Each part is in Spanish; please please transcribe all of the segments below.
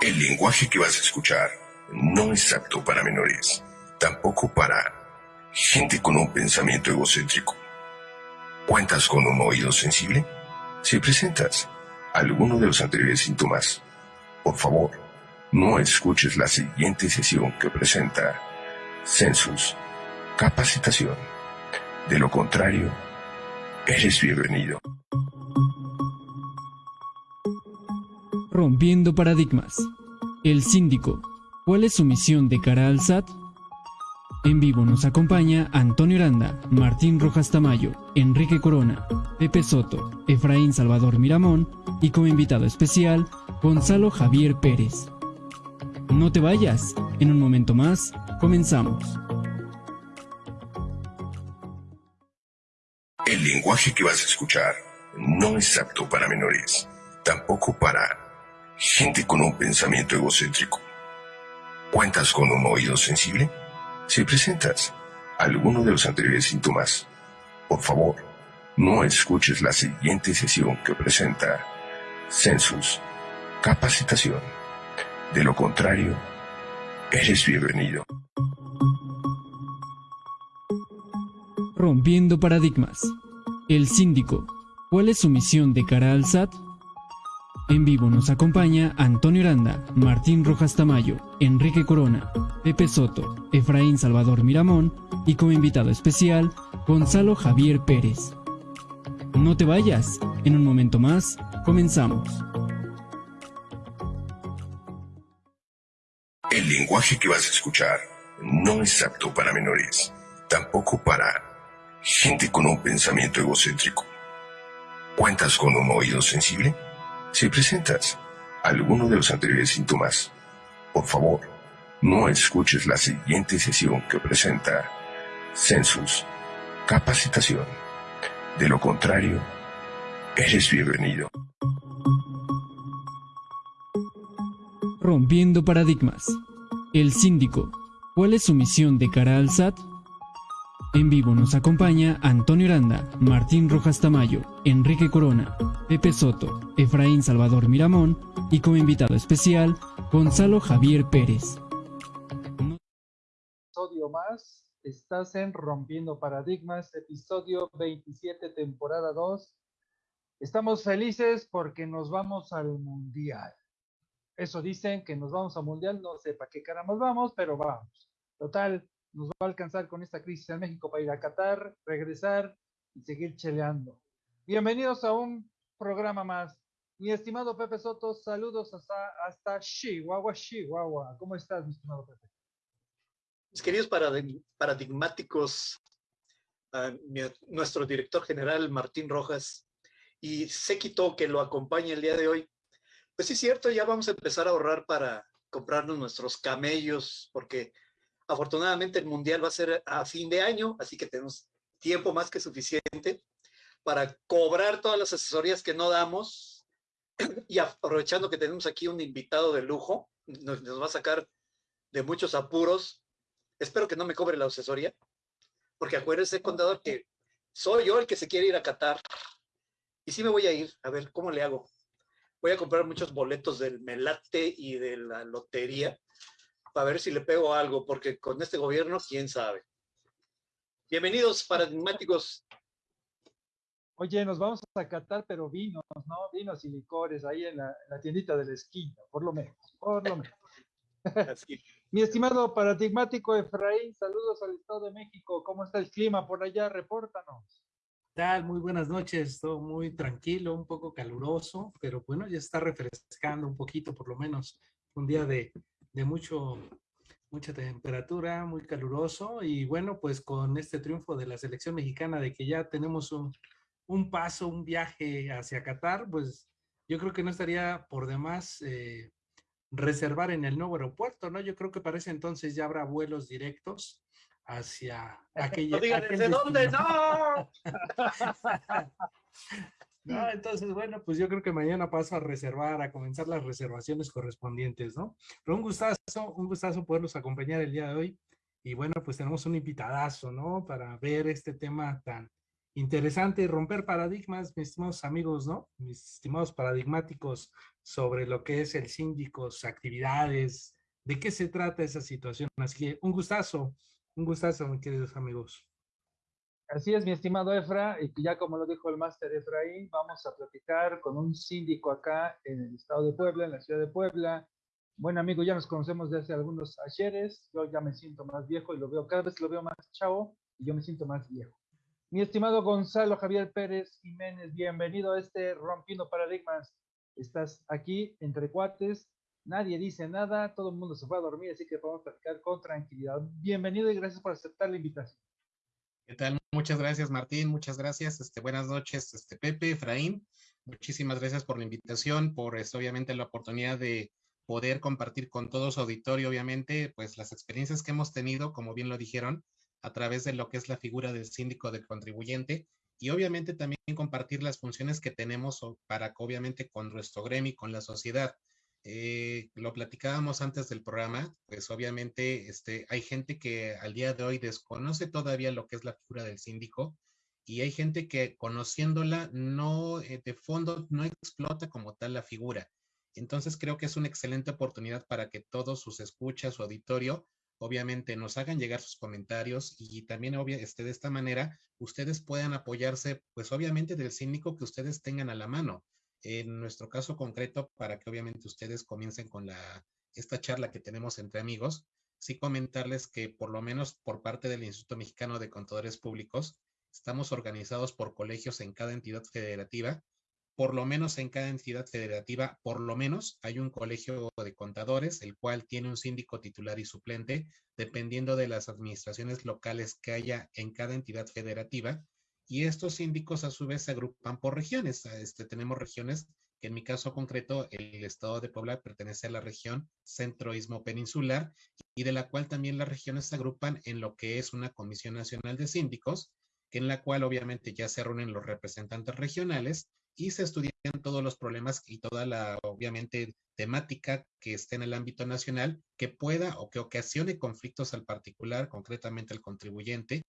El lenguaje que vas a escuchar no es apto para menores, tampoco para gente con un pensamiento egocéntrico. ¿Cuentas con un oído sensible? Si presentas alguno de los anteriores síntomas, por favor, no escuches la siguiente sesión que presenta Census Capacitación. De lo contrario, eres bienvenido. Rompiendo paradigmas. El síndico. ¿Cuál es su misión de cara al SAT? En vivo nos acompaña Antonio Aranda, Martín Rojas Tamayo, Enrique Corona, Pepe Soto, Efraín Salvador Miramón y como invitado especial, Gonzalo Javier Pérez. No te vayas, en un momento más, comenzamos. El lenguaje que vas a escuchar no es apto para menores, tampoco para gente con un pensamiento egocéntrico. ¿Cuentas con un oído sensible? Si presentas alguno de los anteriores síntomas, por favor, no escuches la siguiente sesión que presenta Census Capacitación. De lo contrario, eres bienvenido. Rompiendo paradigmas. El síndico. ¿Cuál es su misión de cara al SAT? En vivo nos acompaña Antonio Aranda, Martín Rojas Tamayo, Enrique Corona, Pepe Soto, Efraín Salvador Miramón y como invitado especial, Gonzalo Javier Pérez. No te vayas, en un momento más, comenzamos. El lenguaje que vas a escuchar no es apto para menores, tampoco para gente con un pensamiento egocéntrico. ¿Cuentas con un oído sensible? Si presentas alguno de los anteriores síntomas, por favor, no escuches la siguiente sesión que presenta Census Capacitación. De lo contrario, eres bienvenido. Rompiendo paradigmas. El síndico. ¿Cuál es su misión de cara al SAT? En vivo nos acompaña Antonio Aranda, Martín Rojas Tamayo, Enrique Corona, Pepe Soto, Efraín Salvador Miramón y como invitado especial, Gonzalo Javier Pérez. Episodio más, estás en Rompiendo Paradigmas, episodio 27, temporada 2. Estamos felices porque nos vamos al Mundial. Eso dicen que nos vamos al Mundial, no sé para qué caramba vamos, pero vamos. Total, nos va a alcanzar con esta crisis en México para ir a Qatar, regresar y seguir cheleando. Bienvenidos a un programa más. Mi estimado Pepe Soto, saludos hasta, hasta Chihuahua, Chihuahua. ¿Cómo estás, mi estimado Pepe? Mis queridos paradigmáticos, uh, mi, nuestro director general Martín Rojas y Séquito que lo acompaña el día de hoy. Pues sí, cierto, ya vamos a empezar a ahorrar para comprarnos nuestros camellos, porque Afortunadamente el Mundial va a ser a fin de año, así que tenemos tiempo más que suficiente para cobrar todas las asesorías que no damos y aprovechando que tenemos aquí un invitado de lujo, nos, nos va a sacar de muchos apuros. Espero que no me cobre la asesoría, porque acuérdense, contador, que soy yo el que se quiere ir a Qatar. Y sí me voy a ir, a ver, ¿cómo le hago? Voy a comprar muchos boletos del Melate y de la lotería para ver si le pego algo, porque con este gobierno, quién sabe. Bienvenidos, paradigmáticos. Oye, nos vamos a catar, pero vinos, ¿no? Vinos y licores ahí en la, tiendita de la esquina, por lo menos, por lo menos. Mi estimado paradigmático Efraín, saludos al Estado de México. ¿Cómo está el clima por allá? Repórtanos. tal? Muy buenas noches, todo muy tranquilo, un poco caluroso, pero bueno, ya está refrescando un poquito por lo menos. Un día de, de mucho, mucha temperatura, muy caluroso y bueno, pues con este triunfo de la selección mexicana de que ya tenemos un, un paso, un viaje hacia Qatar, pues yo creo que no estaría por demás eh, reservar en el nuevo aeropuerto, ¿no? Yo creo que para ese entonces ya habrá vuelos directos hacia aquella... No digan, ¿de dónde? ¡No! No, entonces, bueno, pues yo creo que mañana paso a reservar, a comenzar las reservaciones correspondientes, ¿no? Pero un gustazo, un gustazo poderlos acompañar el día de hoy. Y bueno, pues tenemos un invitadazo, ¿no? Para ver este tema tan interesante romper paradigmas, mis estimados amigos, ¿no? Mis estimados paradigmáticos sobre lo que es el síndico, sus actividades, de qué se trata esa situación. Así que un gustazo, un gustazo, mis queridos amigos. Así es, mi estimado Efra, y ya como lo dijo el máster Efraín, vamos a platicar con un síndico acá en el estado de Puebla, en la ciudad de Puebla. Buen amigo, ya nos conocemos desde hace algunos ayeres, yo ya me siento más viejo y lo veo, cada vez lo veo más chavo y yo me siento más viejo. Mi estimado Gonzalo Javier Pérez Jiménez, bienvenido a este Rompiendo Paradigmas. Estás aquí entre cuates, nadie dice nada, todo el mundo se fue a dormir, así que podemos platicar con tranquilidad. Bienvenido y gracias por aceptar la invitación. ¿Qué tal? Muchas gracias, Martín. Muchas gracias. Este, buenas noches, este, Pepe, Efraín. Muchísimas gracias por la invitación, por este, obviamente la oportunidad de poder compartir con todo su auditorio, obviamente, pues las experiencias que hemos tenido, como bien lo dijeron, a través de lo que es la figura del síndico del contribuyente y obviamente también compartir las funciones que tenemos para obviamente con nuestro gremio con la sociedad eh, lo platicábamos antes del programa, pues obviamente este, hay gente que al día de hoy desconoce todavía lo que es la figura del síndico y hay gente que conociéndola no, eh, de fondo no explota como tal la figura. Entonces creo que es una excelente oportunidad para que todos sus escuchas, su auditorio, obviamente nos hagan llegar sus comentarios y también este, de esta manera ustedes puedan apoyarse, pues obviamente del síndico que ustedes tengan a la mano en nuestro caso concreto, para que obviamente ustedes comiencen con esta charla que tenemos entre amigos, sí comentarles que por lo menos por parte del Instituto Mexicano de Contadores Públicos, estamos organizados por colegios en cada entidad federativa. Por lo menos en cada entidad federativa, por lo menos hay un colegio de contadores, el cual tiene un síndico titular y suplente, dependiendo de las administraciones locales que haya en cada entidad federativa y estos síndicos a su vez se agrupan por regiones. Este, tenemos regiones que en mi caso concreto, el estado de Puebla pertenece a la región centroísmo peninsular y de la cual también las regiones se agrupan en lo que es una Comisión Nacional de Síndicos, en la cual obviamente ya se reúnen los representantes regionales y se estudian todos los problemas y toda la, obviamente, temática que esté en el ámbito nacional que pueda o que ocasione conflictos al particular, concretamente al contribuyente,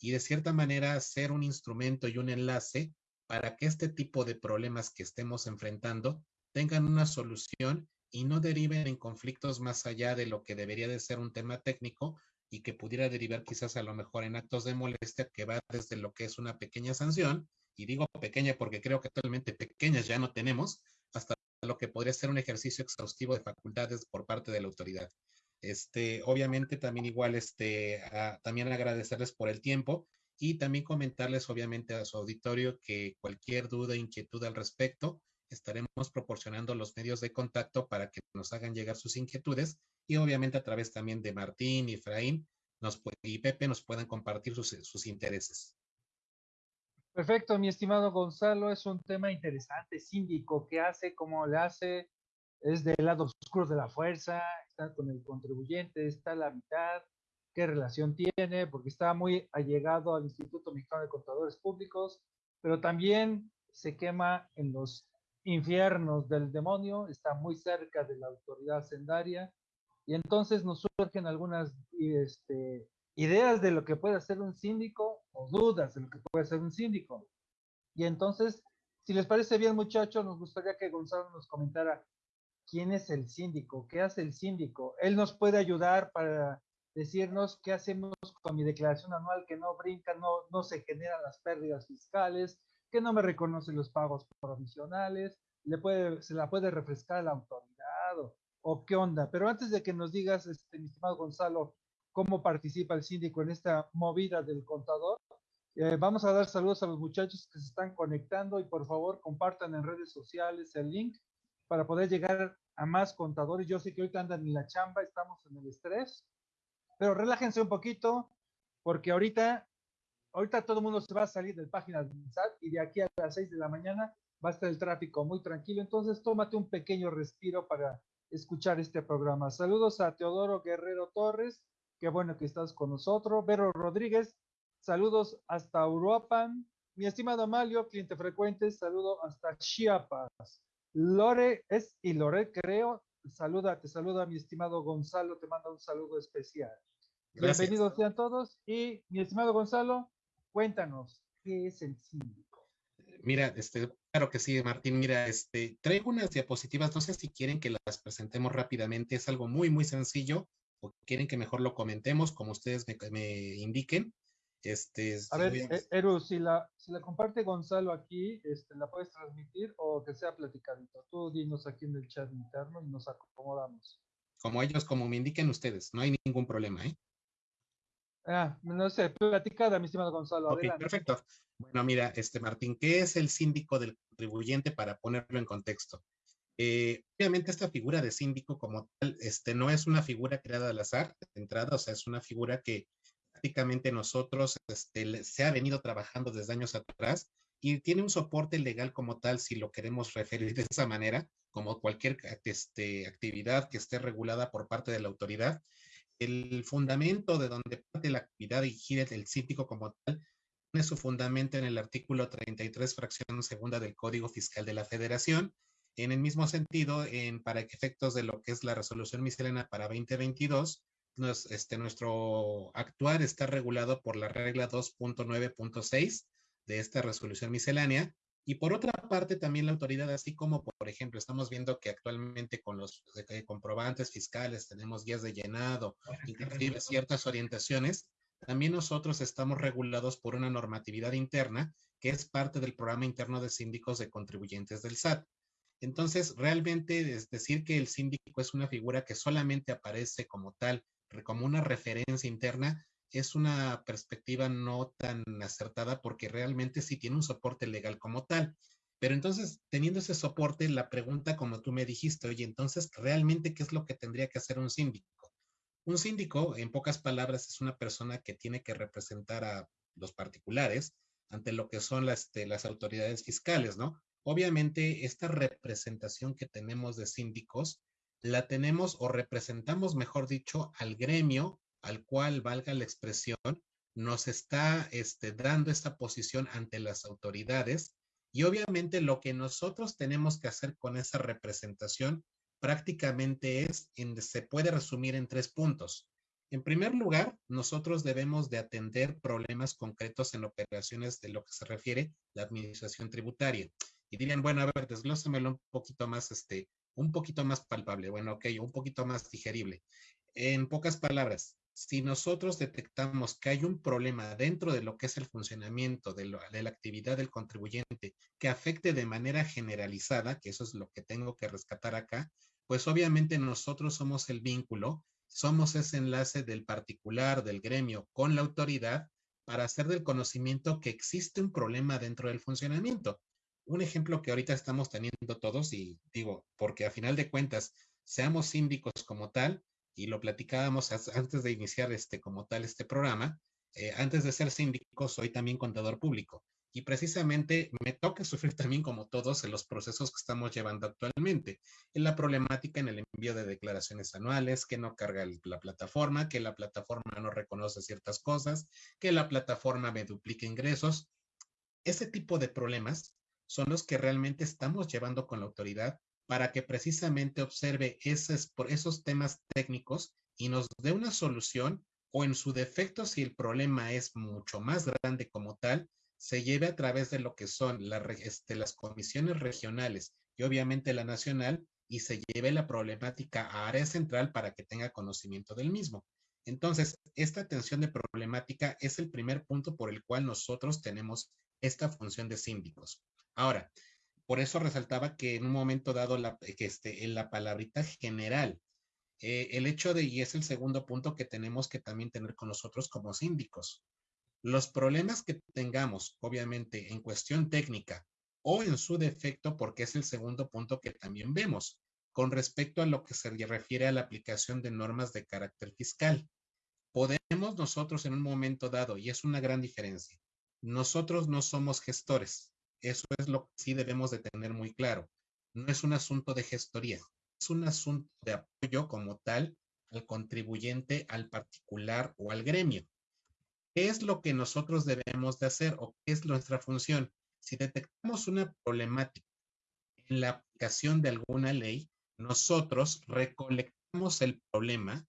y de cierta manera ser un instrumento y un enlace para que este tipo de problemas que estemos enfrentando tengan una solución y no deriven en conflictos más allá de lo que debería de ser un tema técnico y que pudiera derivar quizás a lo mejor en actos de molestia que va desde lo que es una pequeña sanción y digo pequeña porque creo que actualmente pequeñas ya no tenemos, hasta lo que podría ser un ejercicio exhaustivo de facultades por parte de la autoridad. Este, obviamente también igual, este, también agradecerles por el tiempo y también comentarles obviamente a su auditorio que cualquier duda, inquietud al respecto, estaremos proporcionando los medios de contacto para que nos hagan llegar sus inquietudes y obviamente a través también de Martín Efraín nos, y Pepe nos puedan compartir sus intereses. Perfecto, mi estimado Gonzalo, es un tema interesante, síndico, ¿qué hace? ¿Cómo le hace? Es del lado oscuro de la fuerza, está con el contribuyente, está la mitad, qué relación tiene, porque está muy allegado al Instituto Mexicano de Contadores Públicos, pero también se quema en los infiernos del demonio, está muy cerca de la autoridad sendaria, y entonces nos surgen algunas este, ideas de lo que puede hacer un síndico o dudas de lo que puede hacer un síndico. Y entonces, si les parece bien, muchachos, nos gustaría que Gonzalo nos comentara quién es el síndico, qué hace el síndico. Él nos puede ayudar para decirnos qué hacemos con mi declaración anual que no brinca, no, no se generan las pérdidas fiscales, que no me reconoce los pagos provisionales, le puede, se la puede refrescar la autoridad o, o, qué onda. Pero antes de que nos digas, este, mi estimado Gonzalo, cómo participa el síndico en esta movida del contador. Eh, vamos a dar saludos a los muchachos que se están conectando y por favor compartan en redes sociales el link para poder llegar a más contadores. Yo sé que ahorita andan en la chamba, estamos en el estrés, pero relájense un poquito porque ahorita, ahorita todo el mundo se va a salir de página del SAT y de aquí a las 6 de la mañana va a estar el tráfico muy tranquilo. Entonces tómate un pequeño respiro para escuchar este programa. Saludos a Teodoro Guerrero Torres, Qué bueno que estás con nosotros. Vero Rodríguez, saludos hasta Uruapan. Mi estimado Amalio, cliente frecuente, saludo hasta Chiapas. Lore es y Lore, creo. Saluda, te saluda mi estimado Gonzalo, te manda un saludo especial. Bienvenidos sean todos. Y mi estimado Gonzalo, cuéntanos, ¿qué es el síndico? Mira, este, claro que sí, Martín. Mira, este, traigo unas diapositivas, no sé si quieren que las presentemos rápidamente, es algo muy, muy sencillo, o quieren que mejor lo comentemos, como ustedes me, me indiquen. Este, a ver, eh, Eru, si la, si la comparte Gonzalo aquí, este, ¿la puedes transmitir o que sea platicadito? Tú dinos aquí en el chat interno y nos acomodamos. Como ellos, como me indiquen ustedes, no hay ningún problema, ¿eh? Ah, no sé, platicada, mi estimado Gonzalo. Ok, perfecto. Bueno, mira, este Martín, ¿qué es el síndico del contribuyente para ponerlo en contexto? Eh, obviamente esta figura de síndico como tal, este, no es una figura creada al azar de entrada, o sea, es una figura que prácticamente nosotros este, se ha venido trabajando desde años atrás y tiene un soporte legal como tal, si lo queremos referir de esa manera, como cualquier este, actividad que esté regulada por parte de la autoridad. El fundamento de donde parte la actividad y gira el síndico como tal tiene su fundamento en el artículo 33, fracción segunda del Código Fiscal de la Federación. En el mismo sentido, en, para efectos de lo que es la resolución miscelánea para 2022, este, nuestro actuar está regulado por la regla 2.9.6 de esta resolución miscelánea. Y por otra parte, también la autoridad, así como, por ejemplo, estamos viendo que actualmente con los comprobantes fiscales tenemos guías de llenado, inclusive ciertas orientaciones, también nosotros estamos regulados por una normatividad interna que es parte del programa interno de síndicos de contribuyentes del SAT. Entonces, realmente es decir que el síndico es una figura que solamente aparece como tal como una referencia interna, es una perspectiva no tan acertada porque realmente sí tiene un soporte legal como tal. Pero entonces, teniendo ese soporte, la pregunta, como tú me dijiste, oye, entonces, ¿realmente qué es lo que tendría que hacer un síndico? Un síndico, en pocas palabras, es una persona que tiene que representar a los particulares ante lo que son las, este, las autoridades fiscales, ¿no? Obviamente, esta representación que tenemos de síndicos la tenemos o representamos, mejor dicho, al gremio al cual, valga la expresión, nos está este, dando esta posición ante las autoridades y obviamente lo que nosotros tenemos que hacer con esa representación prácticamente es, en, se puede resumir en tres puntos. En primer lugar, nosotros debemos de atender problemas concretos en operaciones de lo que se refiere la administración tributaria. Y dirían, bueno, a ver, desglósamelo un poquito más, este, un poquito más palpable, bueno, ok, un poquito más digerible. En pocas palabras, si nosotros detectamos que hay un problema dentro de lo que es el funcionamiento de, la actividad del contribuyente que afecte de manera generalizada, que eso es lo que tengo que rescatar acá, pues obviamente nosotros somos el vínculo, somos ese enlace del particular, del gremio con la autoridad para hacer del conocimiento que existe un problema dentro del funcionamiento un ejemplo que ahorita estamos teniendo todos y digo, porque a final de cuentas, seamos síndicos como tal, y lo platicábamos antes de iniciar este como tal este programa, eh, antes de ser síndico soy también contador público y precisamente me toca sufrir también como todos en los procesos que estamos llevando actualmente, en la problemática en el envío de declaraciones anuales, que no carga la plataforma, que la plataforma no reconoce ciertas cosas, que la plataforma me duplica ingresos. Ese tipo de problemas son los que realmente estamos llevando con la autoridad para que precisamente observe esos, por esos temas técnicos y nos dé una solución o en su defecto, si el problema es mucho más grande como tal, se lleve a través de lo que son este, las comisiones regionales y obviamente la nacional y se lleve la problemática a área central para que tenga conocimiento del mismo. Entonces, esta atención de problemática es el primer punto por el cual nosotros tenemos esta función de síndicos. Ahora, por eso resaltaba que en un momento dado, que este, en la palabrita general, eh, el hecho de, y es el segundo punto que tenemos que también tener con nosotros como síndicos, los problemas que tengamos, obviamente, en cuestión técnica o en su defecto, porque es el segundo punto que también vemos, con respecto a lo que se refiere a la aplicación de normas de carácter fiscal. Podemos nosotros en un momento dado, y es una gran diferencia, nosotros no somos gestores, eso es lo que sí debemos de tener muy claro. No es un asunto de gestoría, es un asunto de apoyo como tal al contribuyente, al particular o al gremio. ¿Qué es lo que nosotros debemos de hacer o qué es nuestra función? Si detectamos una problemática en la aplicación de alguna ley, nosotros recolectamos el problema,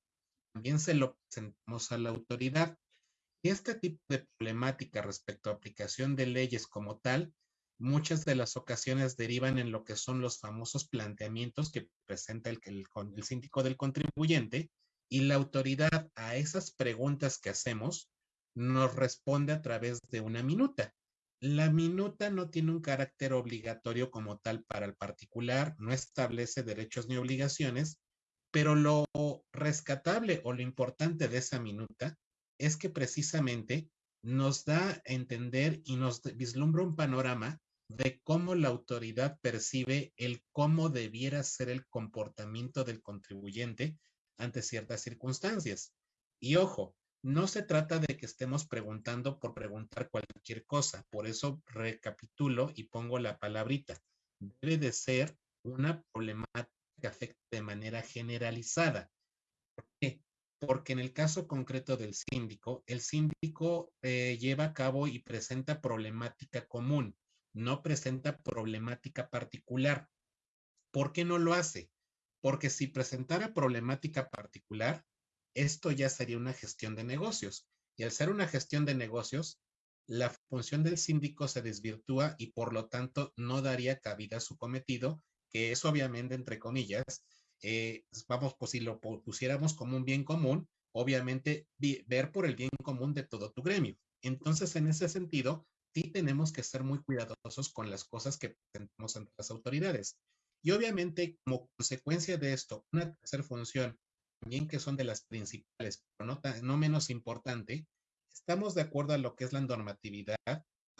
también se lo presentamos a la autoridad Este tipo de problemática respecto a aplicación de leyes como tal, muchas de las ocasiones derivan en lo que son los famosos planteamientos que presenta el, el, síndico del contribuyente y la autoridad a esas preguntas que hacemos nos responde a través de una minuta. La minuta no tiene un carácter obligatorio como tal para el particular, no establece derechos ni obligaciones, pero lo rescatable o lo importante de esa minuta es que precisamente nos da a entender y nos vislumbra un panorama de cómo la autoridad percibe el cómo debiera ser el comportamiento del contribuyente ante ciertas circunstancias. Y ojo, no se trata de que estemos preguntando por preguntar cualquier cosa. Por eso recapitulo y pongo la palabrita. Debe de ser una problemática que afecte de manera generalizada. ¿Por qué? Porque en el caso concreto del síndico, el síndico eh, lleva a cabo y presenta problemática común, no presenta problemática particular. ¿Por qué no lo hace? Porque si presentara problemática particular, esto ya sería una gestión de negocios. Y al ser una gestión de negocios, la función del síndico se desvirtúa y por lo tanto no daría cabida a su cometido, que es obviamente, entre comillas, eh, vamos, pues si lo pusiéramos como un bien común, obviamente ver por el bien común de todo tu gremio. Entonces, en ese sentido, sí tenemos que ser muy cuidadosos con las cosas que presentamos ante las autoridades. Y obviamente, como consecuencia de esto, una tercera función, también que son de las principales, pero no, no menos importante, estamos de acuerdo a lo que es la normatividad,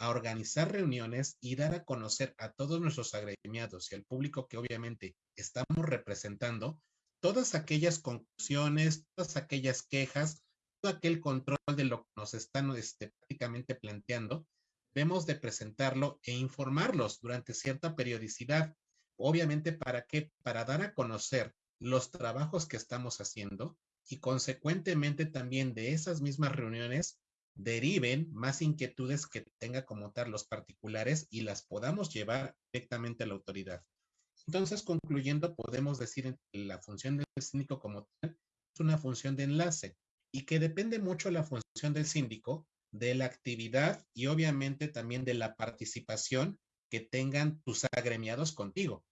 a organizar reuniones y dar a conocer a todos nuestros agremiados y al público que obviamente estamos representando todas aquellas conclusiones, todas aquellas quejas, todo aquel control de lo que nos están este, prácticamente planteando, debemos de presentarlo e informarlos durante cierta periodicidad Obviamente, ¿para qué? Para dar a conocer los trabajos que estamos haciendo y consecuentemente también de esas mismas reuniones deriven más inquietudes que tenga como tal los particulares y las podamos llevar directamente a la autoridad. Entonces, concluyendo, podemos decir que la función del síndico como tal es una función de enlace y que depende mucho la función del síndico de la actividad y obviamente también de la participación que tengan tus agremiados contigo.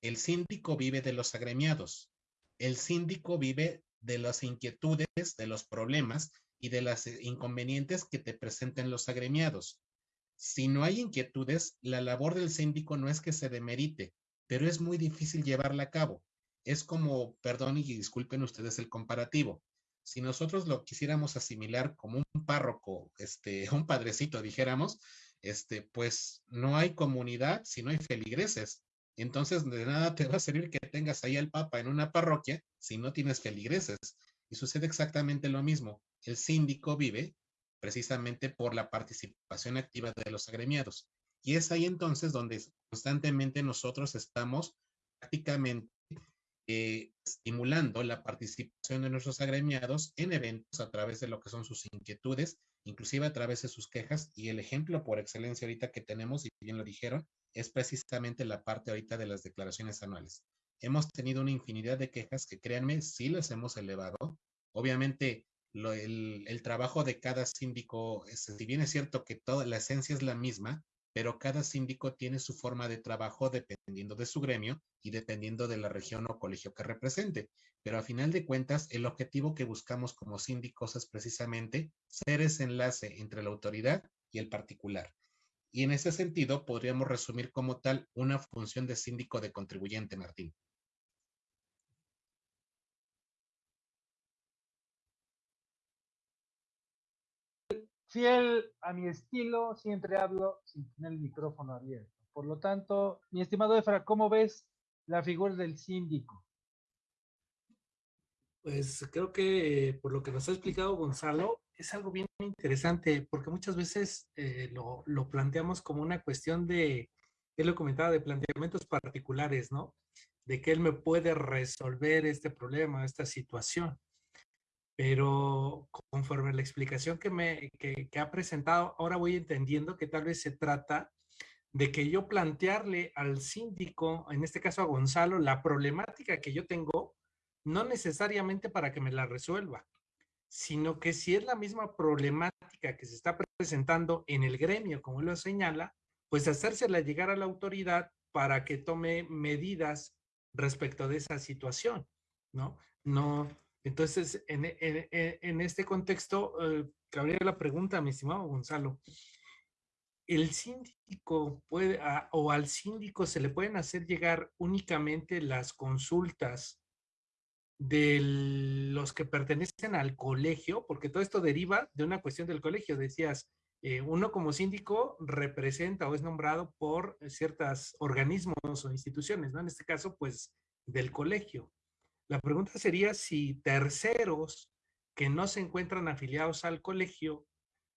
El síndico vive de los agremiados. El síndico vive de las inquietudes, de los problemas y de las eh, inconvenientes que te presenten los agremiados. Si no hay inquietudes, la labor del síndico no es que se demerite, pero es muy difícil llevarla a cabo. Es como, perdón y disculpen ustedes el comparativo. Si nosotros lo quisiéramos asimilar como un párroco, este, un padrecito, dijéramos, este, pues no hay comunidad si no hay feligreses. Entonces, de nada te va a servir que tengas ahí al Papa en una parroquia si no tienes feligreses. Y sucede exactamente lo mismo. El síndico vive precisamente por la participación activa de los agremiados. Y es ahí entonces donde constantemente nosotros estamos prácticamente eh, estimulando la participación de nuestros agremiados en eventos a través de lo que son sus inquietudes, inclusive a través de sus quejas. Y el ejemplo por excelencia ahorita que tenemos, y bien lo dijeron, es precisamente la parte ahorita de las declaraciones anuales. Hemos tenido una infinidad de quejas que créanme, sí las hemos elevado. Obviamente, el, el, trabajo de cada síndico, si bien es cierto que toda la esencia es la misma, pero cada síndico tiene su forma de trabajo dependiendo de su gremio y dependiendo de la región o colegio que represente. Pero a final de cuentas, el objetivo que buscamos como síndicos es precisamente ser ese enlace entre la autoridad y el particular. Y en ese sentido, podríamos resumir como tal una función de síndico de contribuyente, Martín. Fiel a mi estilo, siempre hablo sin tener el micrófono abierto. Por lo tanto, mi estimado Efra, ¿cómo ves la figura del síndico? Pues creo que por lo que nos ha explicado Gonzalo, es algo bien interesante, porque muchas veces eh, lo, lo, planteamos como una cuestión de, él lo comentaba, de planteamientos particulares, ¿no? De que él me puede resolver este problema, esta situación pero conforme la explicación que me que, ha presentado, ahora voy entendiendo que tal vez se trata de que yo plantearle al síndico, en este caso a Gonzalo, la problemática que yo tengo, no necesariamente para que me la resuelva, sino que si es la misma problemática que se está presentando en el gremio, como lo señala, pues hacérsela llegar a la autoridad para que tome medidas respecto de esa situación, ¿no? No, entonces, en, este contexto, eh, cabría la pregunta, mi estimado Gonzalo, ¿el síndico puede, o al síndico se le pueden hacer llegar únicamente las consultas de los que pertenecen al colegio? Porque todo esto deriva de una cuestión del colegio, decías, eh, uno como síndico representa o es nombrado por ciertos organismos o instituciones, ¿no? En este caso, pues, del colegio. La pregunta sería si terceros que no se encuentran afiliados al colegio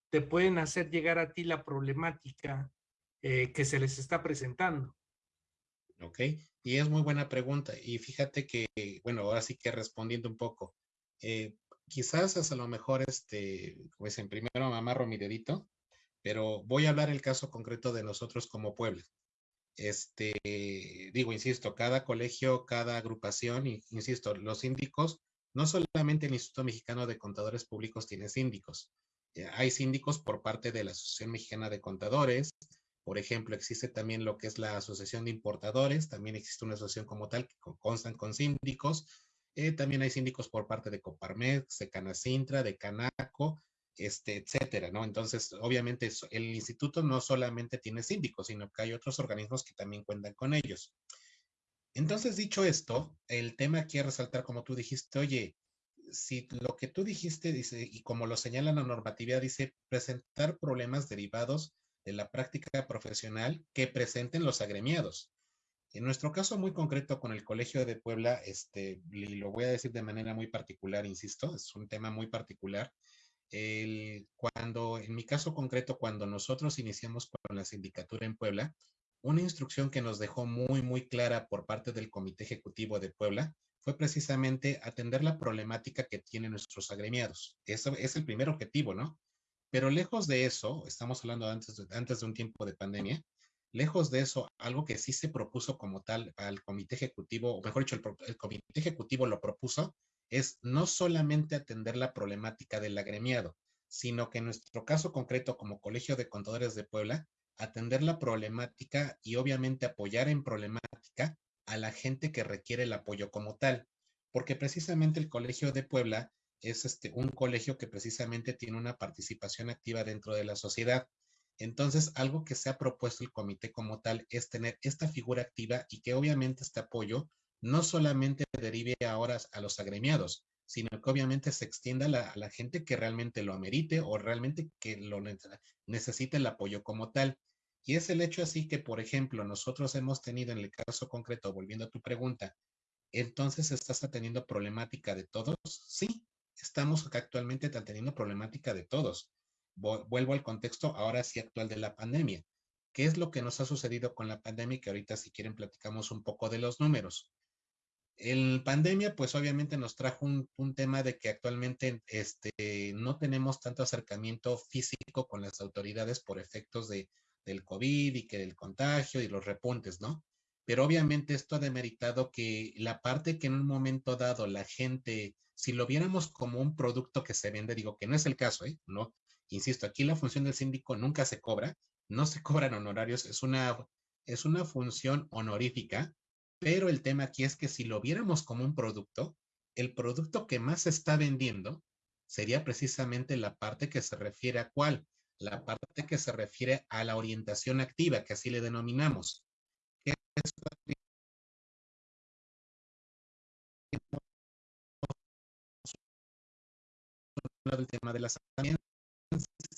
te pueden hacer llegar a ti la problemática eh, que se les está presentando. Ok, y es muy buena pregunta. Y fíjate que, bueno, ahora sí que respondiendo un poco, eh, quizás es a lo mejor, este, pues en primero me amarro mi pero voy a hablar el caso concreto de nosotros como pueblo. Este, digo, insisto, cada colegio, cada agrupación, insisto, los síndicos, no solamente el Instituto Mexicano de Contadores Públicos tiene síndicos, eh, hay síndicos por parte de la Asociación Mexicana de Contadores, por ejemplo, existe también lo que es la Asociación de Importadores, también existe una asociación como tal que constan con síndicos, eh, también hay síndicos por parte de Coparmex, de Canacintra, de Canaco, este, etcétera, ¿no? Entonces, obviamente, el instituto no solamente tiene síndicos, sino que hay otros organismos que también cuentan con ellos. Entonces, dicho esto, el tema quiere resaltar, como tú dijiste, oye, si lo que tú dijiste dice, y como lo señala la normatividad, dice presentar problemas derivados de la práctica profesional que presenten los agremiados. En nuestro caso muy concreto con el Colegio de Puebla, este, y lo voy a decir de manera muy particular, insisto, es un tema muy particular. El, cuando, en mi caso concreto, cuando nosotros iniciamos con la sindicatura en Puebla, una instrucción que nos dejó muy, muy clara por parte del Comité Ejecutivo de Puebla fue precisamente atender la problemática que tienen nuestros agremiados. Eso es el primer objetivo, ¿no? Pero lejos de eso, estamos hablando antes de, antes de un tiempo de pandemia, lejos de eso, algo que sí se propuso como tal al comité ejecutivo, o mejor dicho, el, comité ejecutivo lo propuso, es no solamente atender la problemática del agremiado, sino que en nuestro caso concreto como Colegio de Contadores de Puebla, atender la problemática y obviamente apoyar en problemática a la gente que requiere el apoyo como tal, porque precisamente el Colegio de Puebla es este, un colegio que precisamente tiene una participación activa dentro de la sociedad. Entonces, algo que se ha propuesto el comité como tal es tener esta figura activa y que obviamente este apoyo no solamente derive ahora a los agremiados, sino que obviamente se extienda a la, gente que realmente lo amerite o realmente que lo necesite el apoyo como tal. Y es el hecho así que, por ejemplo, nosotros hemos tenido en el caso concreto, volviendo a tu pregunta, entonces estás teniendo problemática de todos. Sí, estamos actualmente teniendo problemática de todos. Vuelvo al contexto ahora sí actual de la pandemia. ¿Qué es lo que nos ha sucedido con la pandemia? Que ahorita si quieren platicamos un poco de los números. El pandemia, pues obviamente nos trajo un, un, tema de que actualmente este, no tenemos tanto acercamiento físico con las autoridades por efectos de, del COVID y que del contagio y los repuntes, ¿no? Pero obviamente esto ha demeritado que la parte que en un momento dado la gente, si lo viéramos como un producto que se vende, digo que no es el caso, ¿eh? No, insisto, aquí la función del síndico nunca se cobra, no se cobran honorarios, es una, es una función honorífica, pero el tema aquí es que si lo viéramos como un producto, el producto que más se está vendiendo sería precisamente la parte que se refiere a cuál, la parte que se refiere a la orientación activa, que así le denominamos el tema de las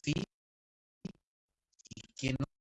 sí, y que no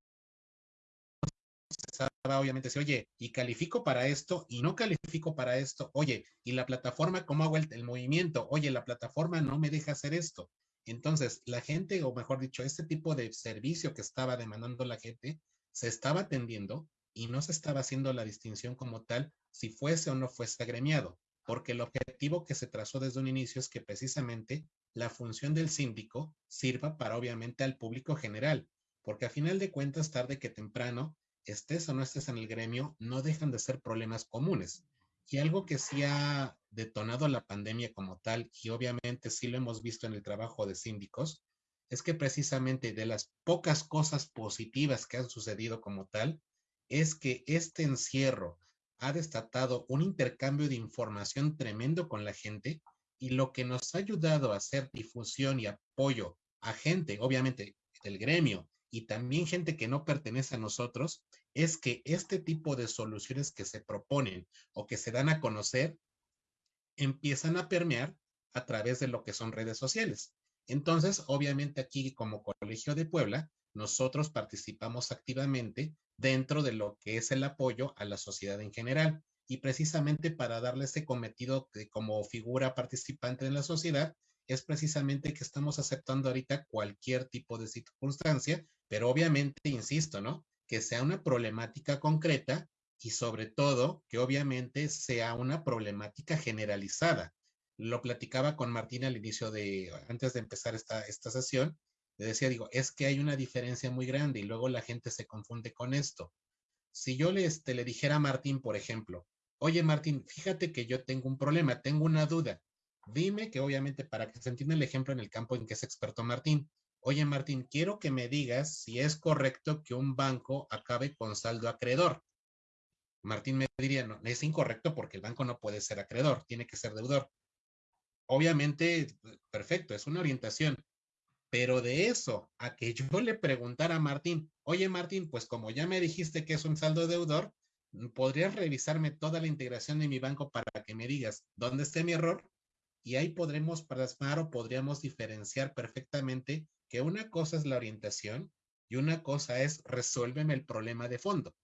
obviamente, si, oye, y califico para esto y no califico para esto, oye, y la plataforma, ¿cómo hago el, el movimiento? Oye, la plataforma no me deja hacer esto. Entonces, la gente, o mejor dicho, este tipo de servicio que estaba demandando la gente, se estaba atendiendo y no se estaba haciendo la distinción como tal si fuese o no fuese agremiado, porque el objetivo que se trazó desde un inicio es que precisamente la función del síndico sirva para obviamente al público general, porque a final de cuentas, tarde que temprano, estés o no estés en el gremio, no dejan de ser problemas comunes. Y algo que sí ha detonado la pandemia como tal, y obviamente sí lo hemos visto en el trabajo de síndicos, es que precisamente de las pocas cosas positivas que han sucedido como tal, es que este encierro ha destatado un intercambio de información tremendo con la gente y lo que nos ha ayudado a hacer difusión y apoyo a gente, obviamente del gremio y también gente que no pertenece a nosotros, es que este tipo de soluciones que se proponen o que se dan a conocer empiezan a permear a través de lo que son redes sociales. Entonces, obviamente aquí como Colegio de Puebla, nosotros participamos activamente dentro de lo que es el apoyo a la sociedad en general. Y precisamente para darle ese cometido como figura participante en la sociedad, es precisamente que estamos aceptando ahorita cualquier tipo de circunstancia, pero obviamente, insisto, ¿no? Que sea una problemática concreta y sobre todo que obviamente sea una problemática generalizada. Lo platicaba con Martín al inicio de, antes de empezar esta, esta sesión, le decía, digo, es que hay una diferencia muy grande y luego la gente se confunde con esto. Si yo le, este, le dijera a Martín, por ejemplo, oye Martín, fíjate que yo tengo un problema, tengo una duda. Dime que obviamente para que se entienda el ejemplo en el campo en que es experto Martín. Oye Martín, quiero que me digas si es correcto que un banco acabe con saldo acreedor. Martín me diría, no, es incorrecto porque el banco no puede ser acreedor, tiene que ser deudor. Obviamente, perfecto, es una orientación, pero de eso a que yo le preguntara a Martín, oye Martín, pues como ya me dijiste que es un saldo deudor, ¿podrías revisarme toda la integración de mi banco para que me digas dónde esté mi error? Y ahí podremos plasmar o podríamos diferenciar perfectamente que una cosa es la orientación y una cosa es resuélveme el problema de fondo.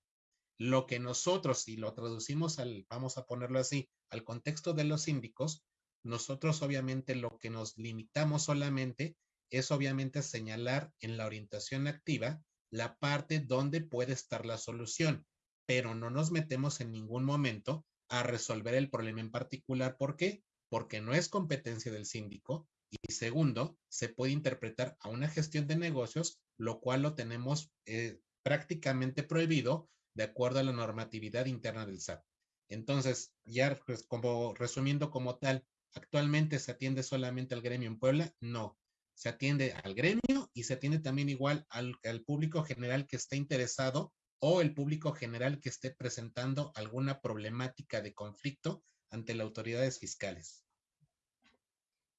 Lo que nosotros, si lo traducimos al, vamos a ponerlo así, al contexto de los síndicos, nosotros obviamente lo que nos limitamos solamente es obviamente señalar en la orientación activa la parte donde puede estar la solución, pero no nos metemos en ningún momento a resolver el problema en particular. ¿Por qué? Porque no es competencia del síndico y segundo, se puede interpretar a una gestión de negocios, lo cual lo tenemos eh, prácticamente prohibido de acuerdo a la normatividad interna del SAT. Entonces, ya pues, como resumiendo como tal, ¿actualmente se atiende solamente al gremio en Puebla? No, se atiende al gremio y se atiende también igual al, público general que esté interesado o el público general que esté presentando alguna problemática de conflicto ante las autoridades fiscales.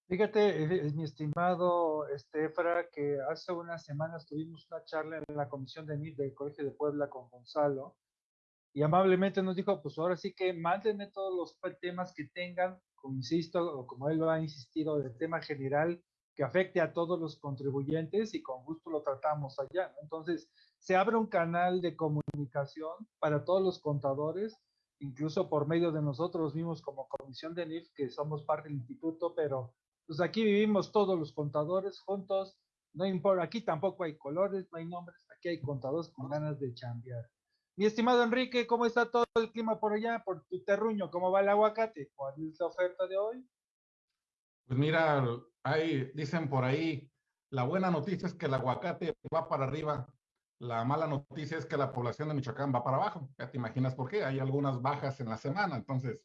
Fíjate, eh, eh, mi estimado Estefra, que hace unas semanas tuvimos una charla en la comisión de NIF del Colegio de Puebla con Gonzalo y amablemente nos dijo, pues ahora sí que mándenme todos los temas que tengan, como insisto, o como él lo ha insistido, del tema general, que afecte a todos los contribuyentes y con gusto lo tratamos allá. Entonces, se abre un canal de comunicación para todos los contadores, incluso por medio de nosotros mismos como comisión de NIF, que somos parte del instituto, pero pues aquí vivimos todos los contadores juntos, no importa, aquí tampoco hay colores, no hay nombres, aquí hay contadores con ganas de chambear. Mi estimado Enrique, ¿cómo está todo el clima por allá, por tu terruño? ¿Cómo va el aguacate? ¿Cuál es la oferta de hoy? Pues mira, ahí dicen por ahí, la buena noticia es que el aguacate va para arriba, la mala noticia es que la población de Michoacán va para abajo. Ya te imaginas por qué, hay algunas bajas en la semana, entonces,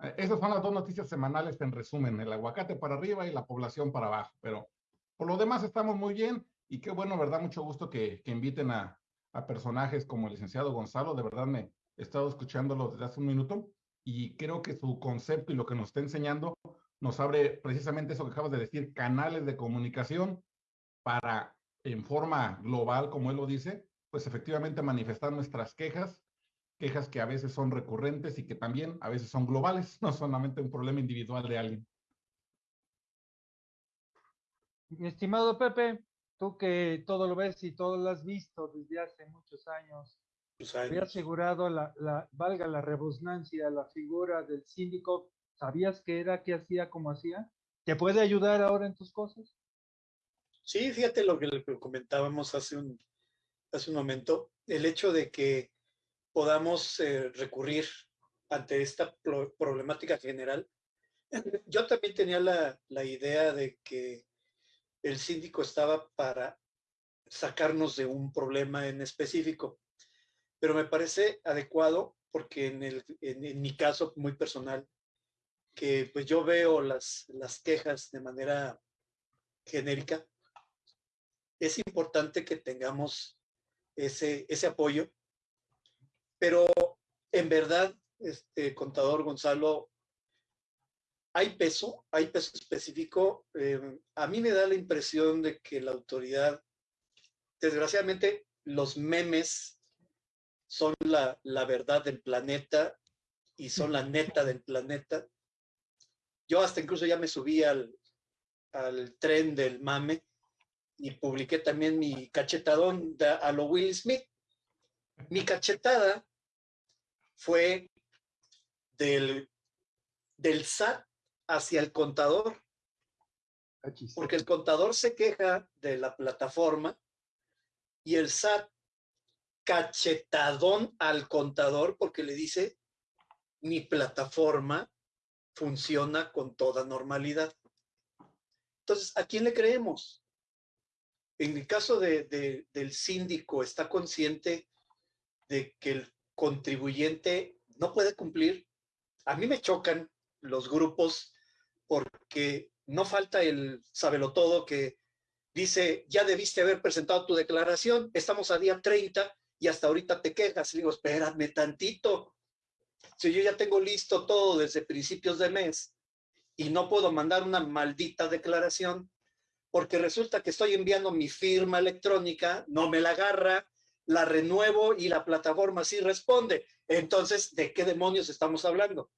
eh, esas son las dos noticias semanales en resumen, el aguacate para arriba y la población para abajo, pero por lo demás estamos muy bien y qué bueno, ¿verdad? Mucho gusto que, inviten a, a personajes como el licenciado Gonzalo, de verdad me he estado escuchándolo desde hace un minuto y creo que su concepto y lo que nos está enseñando nos abre precisamente eso que acabas de decir, canales de comunicación para, en forma global, como él lo dice, pues efectivamente manifestar nuestras quejas, quejas que a veces son recurrentes y que también a veces son globales, no solamente un problema individual de alguien. Mi estimado Pepe, tú que todo lo ves y todo lo has visto desde hace muchos años, he asegurado la, la, valga la rebusnancia, la figura del síndico ¿Sabías qué era, qué hacía, cómo hacía? ¿Te puede ayudar ahora en tus cosas? Sí, fíjate lo que comentábamos hace un, hace un momento, el hecho de que podamos eh, recurrir ante esta problemática general. Yo también tenía la, la idea de que el síndico estaba para sacarnos de un problema en específico, pero me parece adecuado porque en, el, en mi caso muy personal, que pues yo veo las, las quejas de manera genérica, es importante que tengamos ese, ese apoyo, pero en verdad, este contador Gonzalo, hay peso, hay peso específico. Eh, a mí me da la impresión de que la autoridad, desgraciadamente, los memes son la, la verdad del planeta y son la neta del planeta. Yo hasta incluso ya me subí al, al tren del mame y publiqué también mi cachetadón a lo Will Smith. Mi cachetada fue del, del SAT hacia el contador. Porque el contador se queja de la plataforma y el SAT cachetadón al contador porque le dice, mi plataforma funciona con toda normalidad. Entonces, ¿a quién le creemos? En el caso de, del síndico, ¿está consciente de que el contribuyente no puede cumplir? A mí me chocan los grupos porque no falta el todo que dice, ya debiste haber presentado tu declaración, estamos a día 30 y hasta ahorita te quejas. Y digo, espérame tantito. Si yo ya tengo listo todo desde principios de mes y no puedo mandar una maldita declaración, porque resulta que estoy enviando mi firma electrónica, no me la agarra, la renuevo y la plataforma sí responde. Entonces, ¿de qué demonios estamos hablando?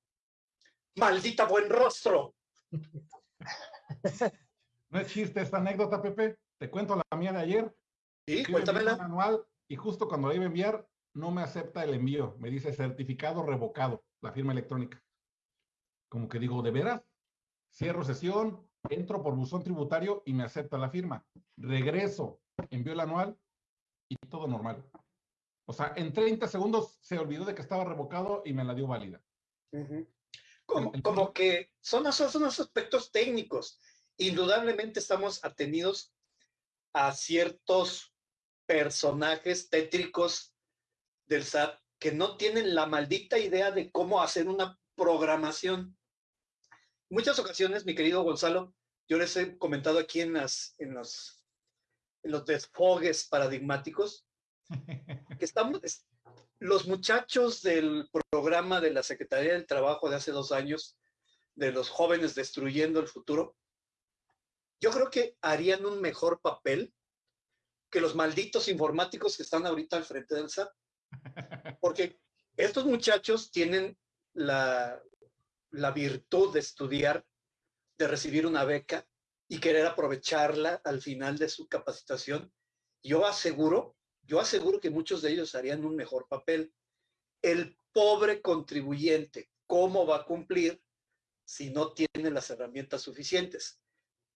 Maldita buen rostro. No es chiste esta anécdota, Pepe. Te cuento la mía de ayer. Sí, cuéntamela. Manual y justo cuando la iba a enviar, no me acepta el envío. Me dice certificado revocado, la firma electrónica. Como que digo, ¿de veras? Cierro sesión, entro por buzón tributario y me acepta la firma. Regreso, envío el anual y todo normal. O sea, en 30 segundos se olvidó de que estaba revocado y me la dio válida. como, que son, son los aspectos técnicos. Indudablemente estamos atenidos a ciertos personajes tétricos del SAT que no tienen la maldita idea de cómo hacer una programación. Muchas ocasiones, mi querido Gonzalo, yo les he comentado aquí en, las, en, los, en los desfogues paradigmáticos que estamos, los muchachos del programa de la Secretaría del Trabajo de hace dos años, de los jóvenes destruyendo el futuro, yo creo que harían un mejor papel que los malditos informáticos que están ahorita al frente del SAT. Porque estos muchachos tienen la, la virtud de estudiar, de recibir una beca y querer aprovecharla al final de su capacitación. Yo aseguro, yo aseguro que muchos de ellos harían un mejor papel. El pobre contribuyente, ¿cómo va a cumplir si no tiene las herramientas suficientes?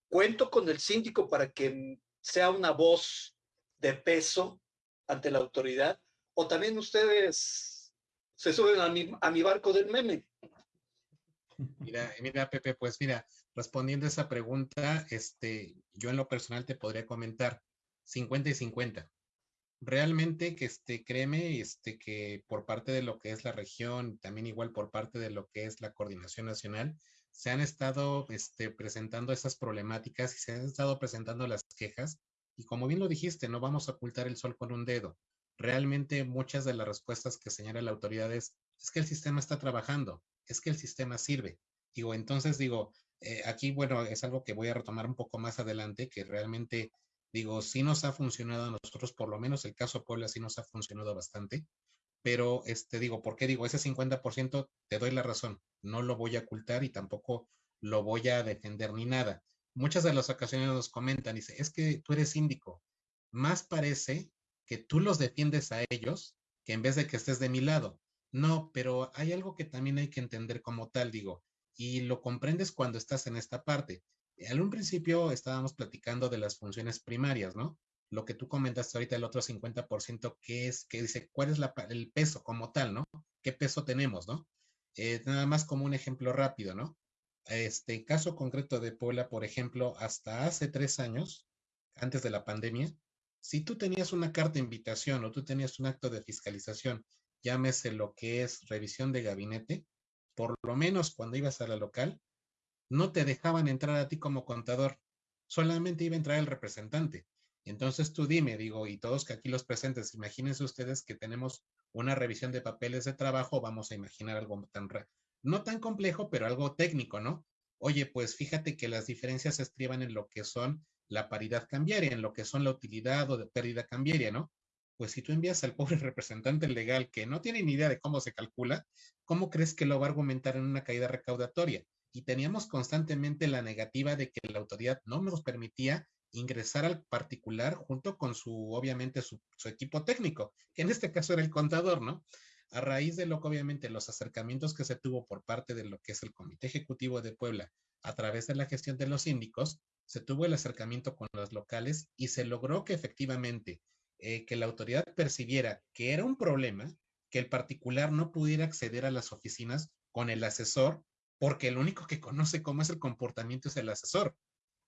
Cuento con el síndico para que sea una voz de peso ante la autoridad, o también ustedes se suben a mi, a mi barco del meme. Mira, mira, Pepe, pues mira, respondiendo a esa pregunta, este, yo en lo personal te podría comentar 50 y 50. Realmente que este, créeme, este, que por parte de lo que es la región, también igual por parte de lo que es la coordinación nacional, se han estado este, presentando esas problemáticas y se han estado presentando las quejas y como bien lo dijiste, no vamos a ocultar el sol con un dedo. Realmente muchas de las respuestas que señala la autoridad es, que el sistema está trabajando, es que el sistema sirve. Digo, entonces digo, eh, aquí, bueno, es algo que voy a retomar un poco más adelante, que realmente, digo, sí nos ha funcionado a nosotros, por lo menos el caso Puebla sí nos ha funcionado bastante, pero, este, digo, ¿por qué digo? Ese 50% te doy la razón, no lo voy a ocultar y tampoco lo voy a defender ni nada muchas de las ocasiones nos comentan, dice, es que tú eres síndico. Más parece que tú los defiendes a ellos que en vez de que estés de mi lado. No, pero hay algo que también hay que entender como tal, digo, y lo comprendes cuando estás en esta parte. Al un principio estábamos platicando de las funciones primarias, ¿no? Lo que tú comentaste ahorita, el otro 50%, que es, que dice, ¿cuál es el peso como tal, ¿no? ¿Qué peso tenemos, ¿no? Eh, nada más como un ejemplo rápido, ¿no? este caso concreto de Puebla, por ejemplo, hasta hace tres años, antes de la pandemia, si tú tenías una carta de invitación o tú tenías un acto de fiscalización, llámese lo que es revisión de gabinete, por lo menos cuando ibas a la local, no te dejaban entrar a ti como contador, solamente iba a entrar el representante. Entonces tú dime, digo, y todos que aquí los presentes, imagínense ustedes que tenemos una revisión de papeles de trabajo, vamos a imaginar algo tan, no tan complejo, pero algo técnico, ¿no? Oye, pues fíjate que las diferencias se estriban en lo que son la paridad cambiaria, en lo que son la utilidad o de pérdida cambiaria, ¿no? Pues si tú envías al pobre representante legal que no tiene ni idea de cómo se calcula, ¿cómo crees que lo va a argumentar en una caída recaudatoria? Y teníamos constantemente la negativa de que la autoridad no nos permitía ingresar al particular junto con su, obviamente, su, equipo técnico, que en este caso era el contador, ¿no? A raíz de lo que obviamente los acercamientos que se tuvo por parte de lo que es el Comité Ejecutivo de Puebla a través de la gestión de los síndicos, se tuvo el acercamiento con los locales y se logró que efectivamente eh, que la autoridad percibiera que era un problema que el particular no pudiera acceder a las oficinas con el asesor, porque el único que conoce cómo es el comportamiento es el asesor.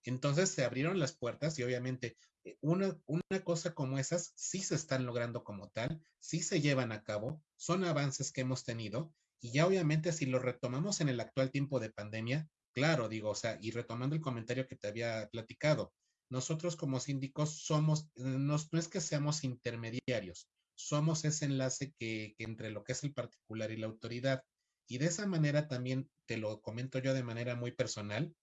Entonces se abrieron las puertas y obviamente eh, una, una cosa como esas sí se están logrando como tal, sí se llevan a cabo, son avances que hemos tenido y ya obviamente si lo retomamos en el actual tiempo de pandemia, claro, digo, o sea, y retomando el comentario que te había platicado, nosotros como síndicos somos, eh, no, es que seamos intermediarios, somos ese enlace que, que entre lo que es el particular y la autoridad. Y de esa manera también te lo comento yo de manera muy personal,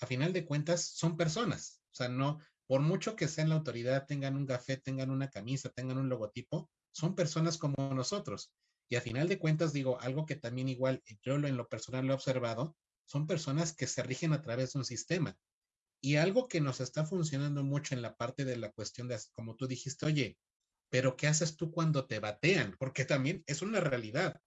a final de cuentas son personas. O sea, no, por mucho que sean la autoridad, tengan un café, tengan una camisa, tengan un logotipo, son personas como nosotros. Y a final de cuentas, digo, algo que también igual yo en lo personal lo he observado, son personas que se rigen a través de un sistema. Y algo que nos está funcionando mucho en la parte de la cuestión de, como tú dijiste, oye, pero ¿qué haces tú cuando te batean? Porque también es una realidad.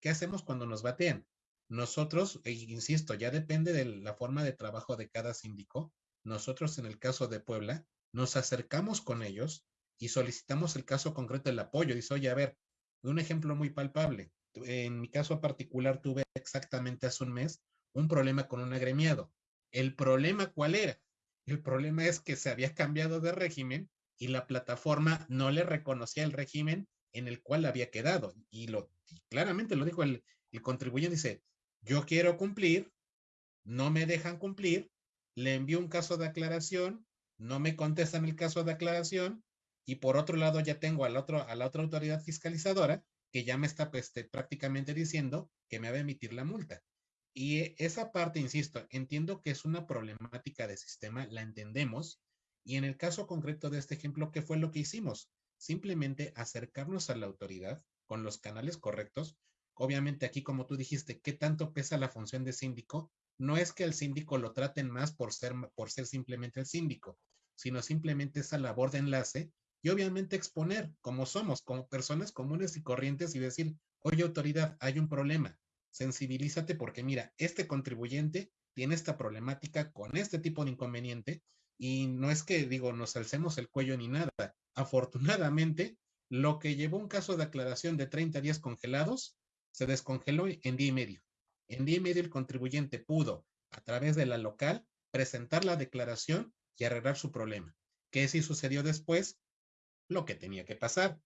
¿Qué hacemos cuando nos batean? Nosotros, e insisto, ya depende de la forma de trabajo de cada síndico. Nosotros, en el caso de Puebla, nos acercamos con ellos y solicitamos el caso concreto del apoyo. Dice, oye, a ver, un ejemplo muy palpable. En mi caso particular tuve exactamente hace un mes un problema con un agremiado. ¿El problema cuál era? El problema es que se había cambiado de régimen y la plataforma no le reconocía el régimen en el cual había quedado. Y lo claramente lo dijo el, contribuyente, dice, yo quiero cumplir, no me dejan cumplir, le envío un caso de aclaración, no me contestan el caso de aclaración y por otro lado ya tengo al otro, a la otra autoridad fiscalizadora que ya me está pues, este, prácticamente diciendo que me va a emitir la multa. Y esa parte, insisto, entiendo que es una problemática de sistema, la entendemos. Y en el caso concreto de este ejemplo, ¿qué fue lo que hicimos? Simplemente acercarnos a la autoridad con los canales correctos, Obviamente aquí, como tú dijiste, ¿qué tanto pesa la función de síndico? No es que el síndico lo traten más por ser, por ser simplemente el síndico, sino simplemente esa labor de enlace y obviamente exponer como somos, como personas comunes y corrientes y decir, oye autoridad, hay un problema, sensibilízate porque mira, este contribuyente tiene esta problemática con este tipo de inconveniente y no es que digo, nos alcemos el cuello ni nada. Afortunadamente, lo que llevó un caso de aclaración de 30 días congelados se descongeló en día y medio. En día y medio el contribuyente pudo, a través de la local, presentar la declaración y arreglar su problema. ¿Qué sí sucedió después? Lo que tenía que pasar.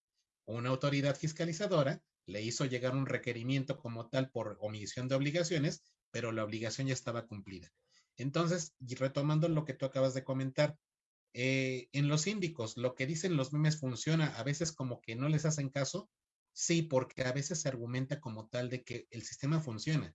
Una autoridad fiscalizadora le hizo llegar un requerimiento como tal por omisión de obligaciones, pero la obligación ya estaba cumplida. Entonces, retomando lo que tú acabas de comentar, eh, en los síndicos, lo que dicen los memes funciona, a veces como que no les hacen caso, Sí, porque a veces se argumenta como tal de que el sistema funciona,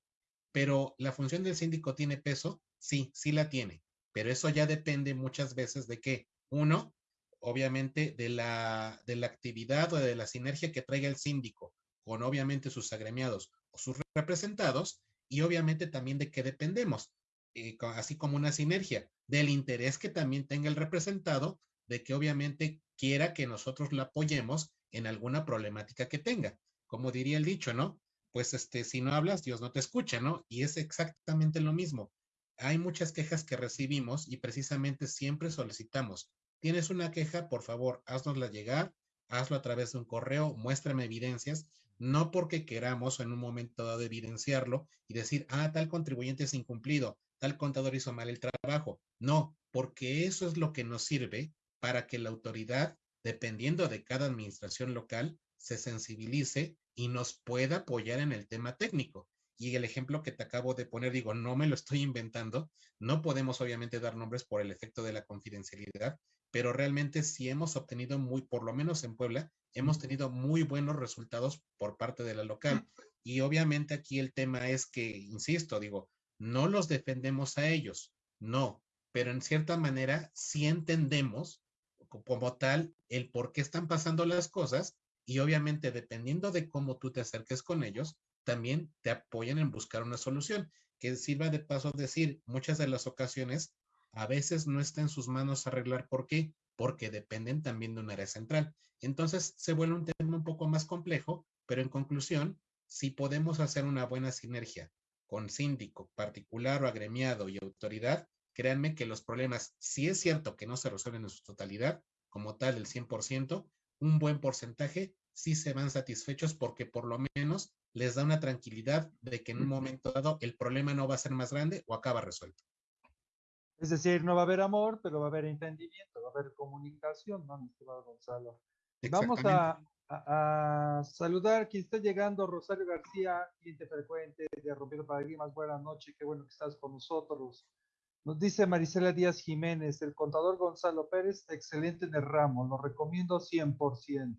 pero la función del síndico tiene peso, sí, sí la tiene, pero eso ya depende muchas veces de que, uno, obviamente de la, de la actividad o de la sinergia que traiga el síndico con obviamente sus agremiados o sus representados, y obviamente también de que dependemos, eh, así como una sinergia, del interés que también tenga el representado, de que obviamente quiera que nosotros la apoyemos en alguna problemática que tenga. Como diría el dicho, ¿no? Pues este, si no hablas, Dios no te escucha, ¿no? Y es exactamente lo mismo. Hay muchas quejas que recibimos y precisamente siempre solicitamos, tienes una queja, por favor, haznosla llegar, hazlo a través de un correo, muéstrame evidencias, no porque queramos en un momento dado evidenciarlo y decir, ah, tal contribuyente es incumplido, tal contador hizo mal el trabajo. No, porque eso es lo que nos sirve para que la autoridad dependiendo de cada administración local, se sensibilice y nos pueda apoyar en el tema técnico. Y el ejemplo que te acabo de poner, digo, no me lo estoy inventando, no podemos obviamente dar nombres por el efecto de la confidencialidad, pero realmente sí hemos obtenido muy, por lo menos en Puebla, hemos tenido muy buenos resultados por parte de la local. Y obviamente aquí el tema es que, insisto, digo, no los defendemos a ellos, no, pero en cierta manera sí entendemos como tal el por qué están pasando las cosas y obviamente dependiendo de cómo tú te acerques con ellos, también te apoyan en buscar una solución. Que sirva de paso decir, muchas de las ocasiones a veces no está en sus manos arreglar. ¿Por qué? Porque dependen también de un área central. Entonces se vuelve un tema un poco más complejo, pero en conclusión, si podemos hacer una buena sinergia con síndico, particular o agremiado y autoridad, créanme que los problemas, si es cierto que no se resuelven en su totalidad, como tal el 100%, un buen porcentaje sí se van satisfechos porque por lo menos les da una tranquilidad de que en un momento dado el problema no va a ser más grande o acaba resuelto. Es decir, no va a haber amor, pero va a haber entendimiento, va a haber comunicación, ¿no, mi estimado Gonzalo? Vamos a, a, saludar quien está llegando, Rosario García, cliente frecuente de Rompiendo Paradigmas. Buenas noches, qué bueno que estás con nosotros. Nos dice Marisela Díaz Jiménez, el contador Gonzalo Pérez, excelente en el ramo, lo recomiendo 100%.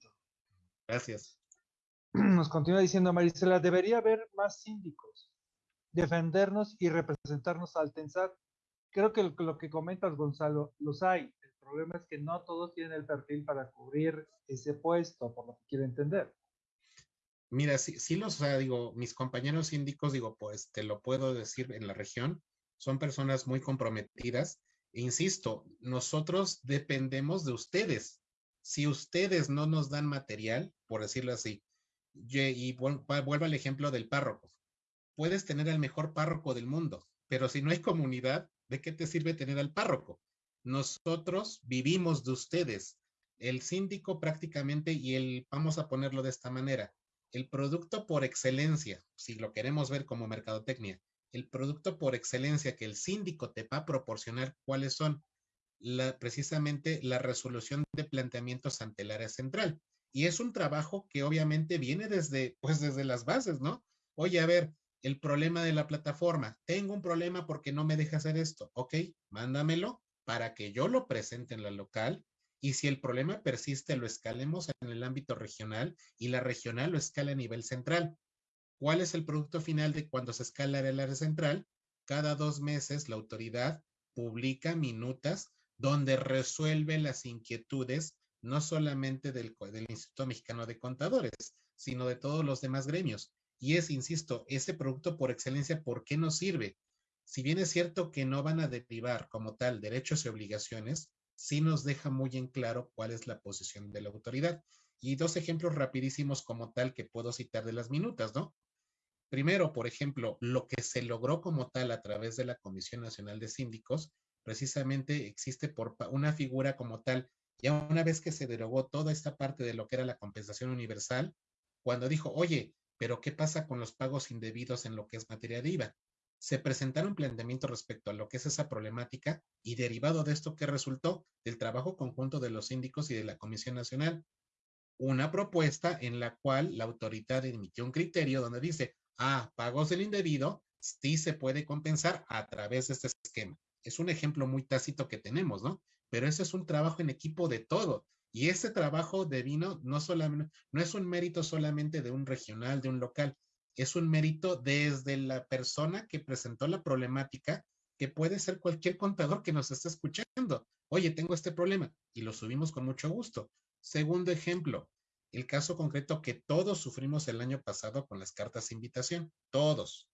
Gracias. Nos continúa diciendo Marisela, debería haber más síndicos, defendernos y representarnos al tensar. Creo que lo, que comentas, Gonzalo, los hay. El problema es que no todos tienen el perfil para cubrir ese puesto, por lo que quiero entender. Mira, sí, sí los, o sea, digo, mis compañeros síndicos, digo, pues te lo puedo decir en la región, son personas muy comprometidas. E insisto, nosotros dependemos de ustedes. Si ustedes no nos dan material, por decirlo así, y vuelvo al ejemplo del párroco. Puedes tener el mejor párroco del mundo, pero si no hay comunidad, ¿de qué te sirve tener al párroco? Nosotros vivimos de ustedes. El síndico prácticamente, y el, vamos a ponerlo de esta manera, el producto por excelencia, si lo queremos ver como mercadotecnia, el producto por excelencia que el síndico te va a proporcionar, cuáles son precisamente la resolución de planteamientos ante el área central. Y es un trabajo que obviamente viene desde, pues desde las bases, ¿no? Oye, a ver, el problema de la plataforma. Tengo un problema porque no me deja hacer esto. Ok, mándamelo para que yo lo presente en la local y si el problema persiste, lo escalemos en el ámbito regional y la regional lo escala a nivel central. ¿Cuál es el producto final de cuando se escala el área central? Cada dos meses la autoridad publica minutas donde resuelve las inquietudes no solamente del, del Instituto Mexicano de Contadores, sino de todos los demás gremios. Y es, insisto, ese producto por excelencia, ¿por qué nos sirve? Si bien es cierto que no van a derivar como tal derechos y obligaciones, sí nos deja muy en claro cuál es la posición de la autoridad. Y dos ejemplos rapidísimos como tal que puedo citar de las minutas, ¿no? Primero, por ejemplo, lo que se logró como tal a través de la Comisión Nacional de Síndicos, precisamente existe por una figura como tal, ya una vez que se derogó toda esta parte de lo que era la compensación universal, cuando dijo, oye, pero ¿qué pasa con los pagos indebidos en lo que es materia de IVA? Se presentaron planteamientos respecto a lo que es esa problemática y derivado de esto, ¿qué resultó? Del trabajo conjunto de los síndicos y de la Comisión Nacional. Una propuesta en la cual la autoridad emitió un criterio donde dice, ah, pagos del indebido sí se puede compensar a través de este esquema. Es un ejemplo muy tácito que tenemos, ¿no? Pero ese es un trabajo en equipo de todo. Y ese trabajo de vino no, es un mérito solamente de un regional, de un local, es un mérito desde la persona que presentó la problemática, que puede ser cualquier contador que nos esté escuchando. Oye, tengo este problema y lo subimos con mucho gusto. Segundo ejemplo, el caso concreto que todos sufrimos el año pasado con las cartas de invitación, todos.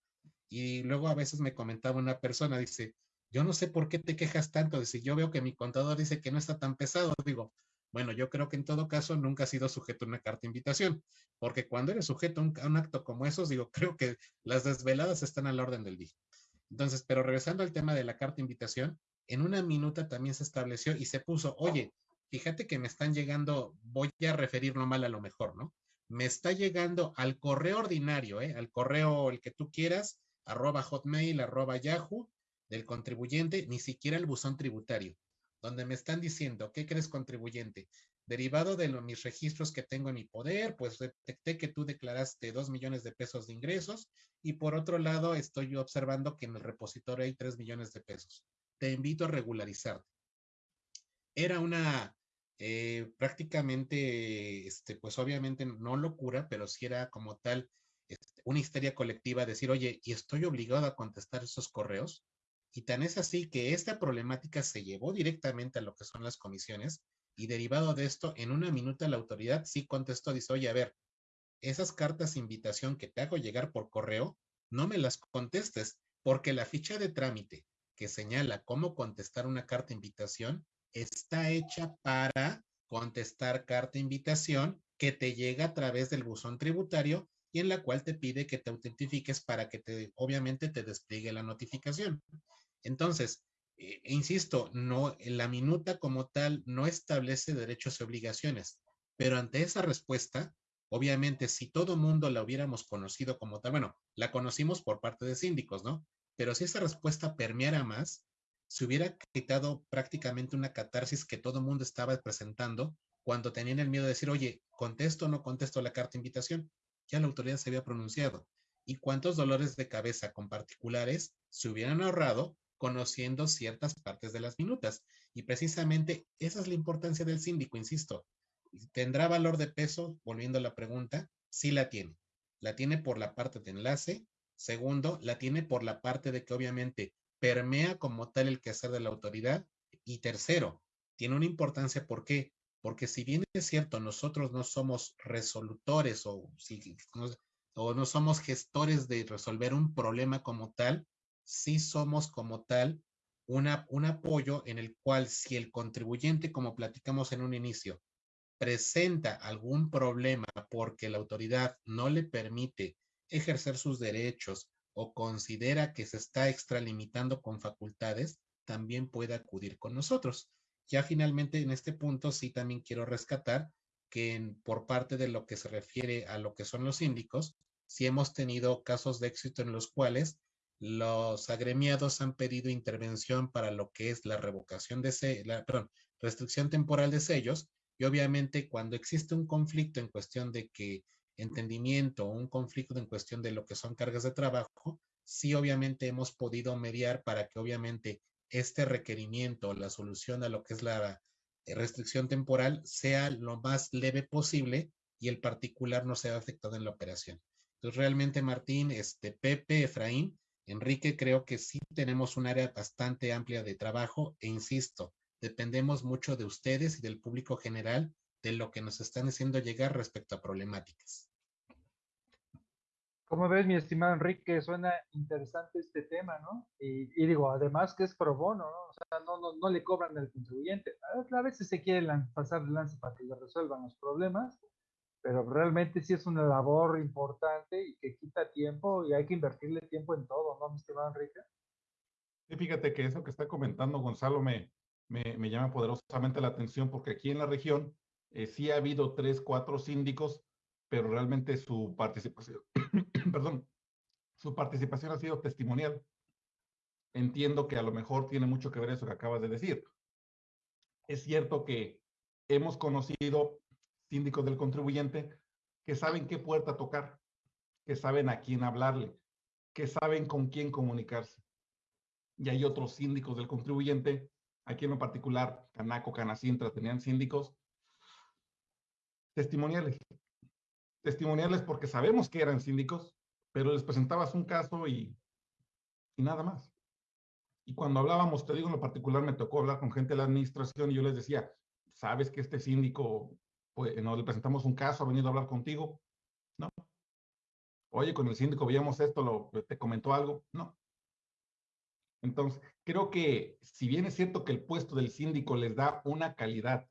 Y luego a veces me comentaba una persona, dice, yo no sé por qué te quejas tanto, dice, yo veo que mi contador dice que no está tan pesado. Digo, bueno, yo creo que en todo caso nunca ha sido sujeto a una carta de invitación, porque cuando eres sujeto a un, acto como esos, digo, creo que las desveladas están al orden del día. Entonces, pero regresando al tema de la carta de invitación, en una minuta también se estableció y se puso, oye, fíjate que me están llegando, voy a referirlo mal a lo mejor, ¿no? Me está llegando al correo ordinario, ¿eh? al correo el que tú quieras, arroba hotmail, arroba yahoo, del contribuyente, ni siquiera el buzón tributario donde me están diciendo, ¿qué crees contribuyente? Derivado de mis registros que tengo en mi poder, pues detecté que tú declaraste dos millones de pesos de ingresos y por otro lado estoy observando que en el repositorio hay tres millones de pesos. Te invito a regularizarte. era una eh, prácticamente, este, pues obviamente no locura, pero sí era como tal este, una histeria colectiva, decir, oye, y estoy obligado a contestar esos correos. Y tan es así que esta problemática se llevó directamente a lo que son las comisiones y derivado de esto, en una minuta la autoridad sí contestó, dice, oye, a ver, esas cartas de invitación que te hago llegar por correo, no me las contestes, porque la ficha de trámite que señala cómo contestar una carta de invitación está hecha para contestar carta invitación que te llega a través del buzón tributario y en la cual te pide que te autentifiques para que te, obviamente, te despliegue la notificación. Entonces, eh, insisto, no, la minuta como tal no establece derechos y obligaciones, pero ante esa respuesta, obviamente, si todo mundo la hubiéramos conocido como tal, bueno, la conocimos por parte de síndicos, ¿no? Pero si esa respuesta permeara más, se hubiera quitado prácticamente una catarsis que todo mundo estaba presentando cuando tenían el miedo de decir, oye, contesto o no contesto la carta de invitación. Ya la autoridad se había pronunciado. ¿Y cuántos dolores de cabeza con particulares se hubieran ahorrado conociendo ciertas partes de las minutas? Y precisamente esa es la importancia del síndico, insisto. ¿Tendrá valor de peso? Volviendo a la pregunta, sí la tiene. La tiene por la parte de enlace. Segundo, la tiene por la parte de que obviamente permea como tal el quehacer de la autoridad. Y tercero, tiene una importancia, ¿por qué? Porque si bien es cierto, nosotros no somos resolutores o, o no somos gestores de resolver un problema como tal, sí somos como tal una, un apoyo en el cual si el contribuyente, como platicamos en un inicio, presenta algún problema porque la autoridad no le permite ejercer sus derechos o considera que se está extralimitando con facultades, también puede acudir con nosotros. Ya finalmente en este punto sí también quiero rescatar que por parte de lo que se refiere a lo que son los síndicos, sí hemos tenido casos de éxito en los cuales los agremiados han pedido intervención para lo que es la revocación de perdón, restricción temporal de sellos y obviamente cuando existe un conflicto en cuestión de que entendimiento o un conflicto en cuestión de lo que son cargas de trabajo, sí obviamente hemos podido mediar para que obviamente este requerimiento, la solución a lo que es la restricción temporal sea lo más leve posible y el particular no sea afectado en la operación. Entonces, realmente, Martín, este, Pepe, Efraín, Enrique, creo que sí tenemos un área bastante amplia de trabajo e insisto, dependemos mucho de ustedes y del público general de lo que nos están haciendo llegar respecto a problemáticas. Como ves, mi estimado Enrique, suena interesante este tema, ¿no? Y, digo, además que es pro bono, ¿no? O sea, no, no, no le cobran al contribuyente. A veces se quiere pasar el lance para que le resuelvan los problemas, pero realmente sí es una labor importante y que quita tiempo y hay que invertirle tiempo en todo, ¿no, mi estimado Enrique? Sí, fíjate que eso que está comentando Gonzalo me, me, me llama poderosamente la atención porque aquí en la región eh, sí ha habido tres, cuatro síndicos pero realmente su participación, perdón, su participación ha sido testimonial. Entiendo que a lo mejor tiene mucho que ver eso que acabas de decir. Es cierto que hemos conocido síndicos del contribuyente que saben qué puerta tocar, que saben a quién hablarle, que saben con quién comunicarse. Y hay otros síndicos del contribuyente, aquí en lo particular, Canaco, Canacintra, tenían síndicos testimoniales, testimoniales porque sabemos que eran síndicos, pero les presentabas un caso y, y nada más. Y cuando hablábamos, te digo en lo particular, me tocó hablar con gente de la administración y yo les decía, ¿sabes que este síndico, pues, no le presentamos un caso, ha venido a hablar contigo? No. Oye, con el síndico veíamos esto, lo, ¿te comentó algo? No. Entonces, creo que si bien es cierto que el puesto del síndico les da una calidad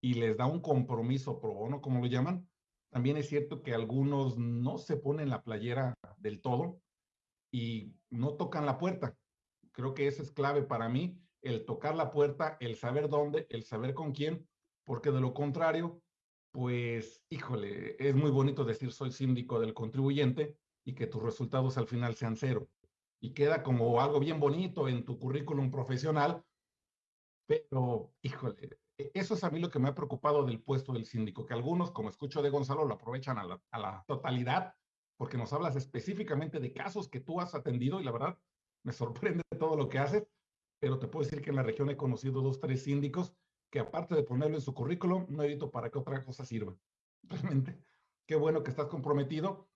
y les da un compromiso pro bono, como lo llaman, también es cierto que algunos no se ponen la playera del todo y no tocan la puerta. Creo que eso es clave para mí, el tocar la puerta, el saber dónde, el saber con quién, porque de lo contrario, pues, híjole, es muy bonito decir soy síndico del contribuyente y que tus resultados al final sean cero. Y queda como algo bien bonito en tu currículum profesional, pero, híjole, e, eso es a mí lo que me ha preocupado del puesto del síndico, que algunos, como escucho de Gonzalo, lo aprovechan a la, totalidad, porque nos hablas específicamente de casos que tú has atendido y la verdad me sorprende todo lo que haces, pero te puedo decir que en la región he conocido dos, tres síndicos que aparte de ponerlo en su currículum, no he visto para qué otra cosa sirva. Realmente, qué bueno que estás comprometido.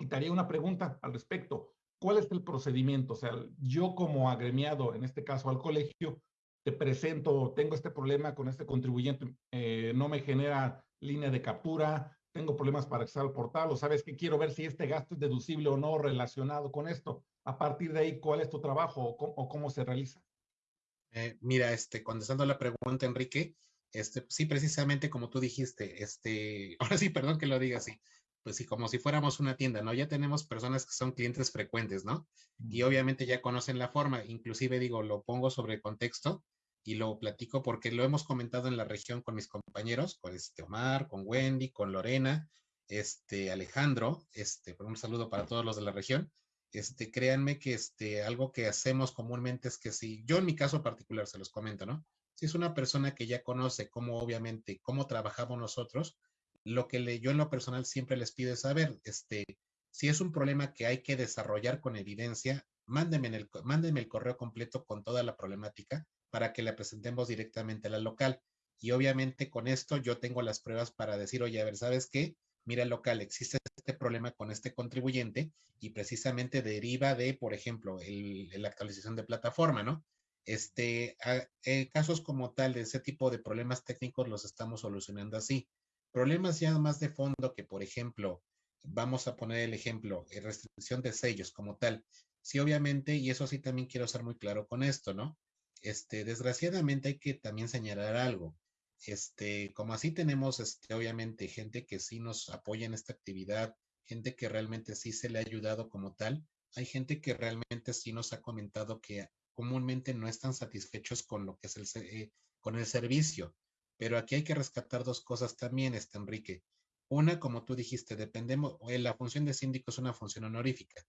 Y te haría una pregunta al respecto. ¿Cuál es el procedimiento? O sea, yo como agremiado, en este caso al colegio, te presento, tengo este problema con este contribuyente, eh, no me genera línea de captura, tengo problemas para acceder al portal, o sabes que quiero ver si este gasto es deducible o no relacionado con esto. A partir de ahí, ¿cuál es tu trabajo o cómo, se realiza? Eh, mira, este, contestando la pregunta, Enrique, este, sí, precisamente como tú dijiste, este, ahora sí, perdón que lo diga así, pues sí, como si fuéramos una tienda, ¿no? Ya tenemos personas que son clientes frecuentes, ¿no? Y obviamente ya conocen la forma, inclusive digo, lo pongo sobre contexto, y lo platico porque lo hemos comentado en la región con mis compañeros, con este Omar, con Wendy, con Lorena, este Alejandro, este, un saludo para todos los de la región. Este, créanme que este, algo que hacemos comúnmente es que si, yo en mi caso particular se los comento, ¿no? Si es una persona que ya conoce cómo, obviamente, cómo trabajamos nosotros, lo que le, yo en lo personal siempre les pido es saber, este, si es un problema que hay que desarrollar con evidencia, mándenme, el, el correo completo con toda la problemática para que la presentemos directamente a la local. Y obviamente con esto yo tengo las pruebas para decir, oye, a ver, ¿sabes qué? Mira, local, existe este problema con este contribuyente y precisamente deriva de, por ejemplo, la actualización de plataforma, ¿no? Este, eh, casos como tal de ese tipo de problemas técnicos los estamos solucionando así. Problemas ya más de fondo que, por ejemplo, vamos a poner el ejemplo, eh, restricción de sellos como tal. Sí, obviamente, y eso sí también quiero ser muy claro con esto, ¿no? Este, desgraciadamente hay que también señalar algo. Este, como así tenemos, este, obviamente, gente que sí nos apoya en esta actividad, gente que realmente sí se le ha ayudado como tal. Hay gente que realmente sí nos ha comentado que comúnmente no están satisfechos con lo que es el, eh, con el servicio. Pero aquí hay que rescatar dos cosas también, este Enrique. Una, como tú dijiste, dependemos, eh, la función de síndico es una función honorífica.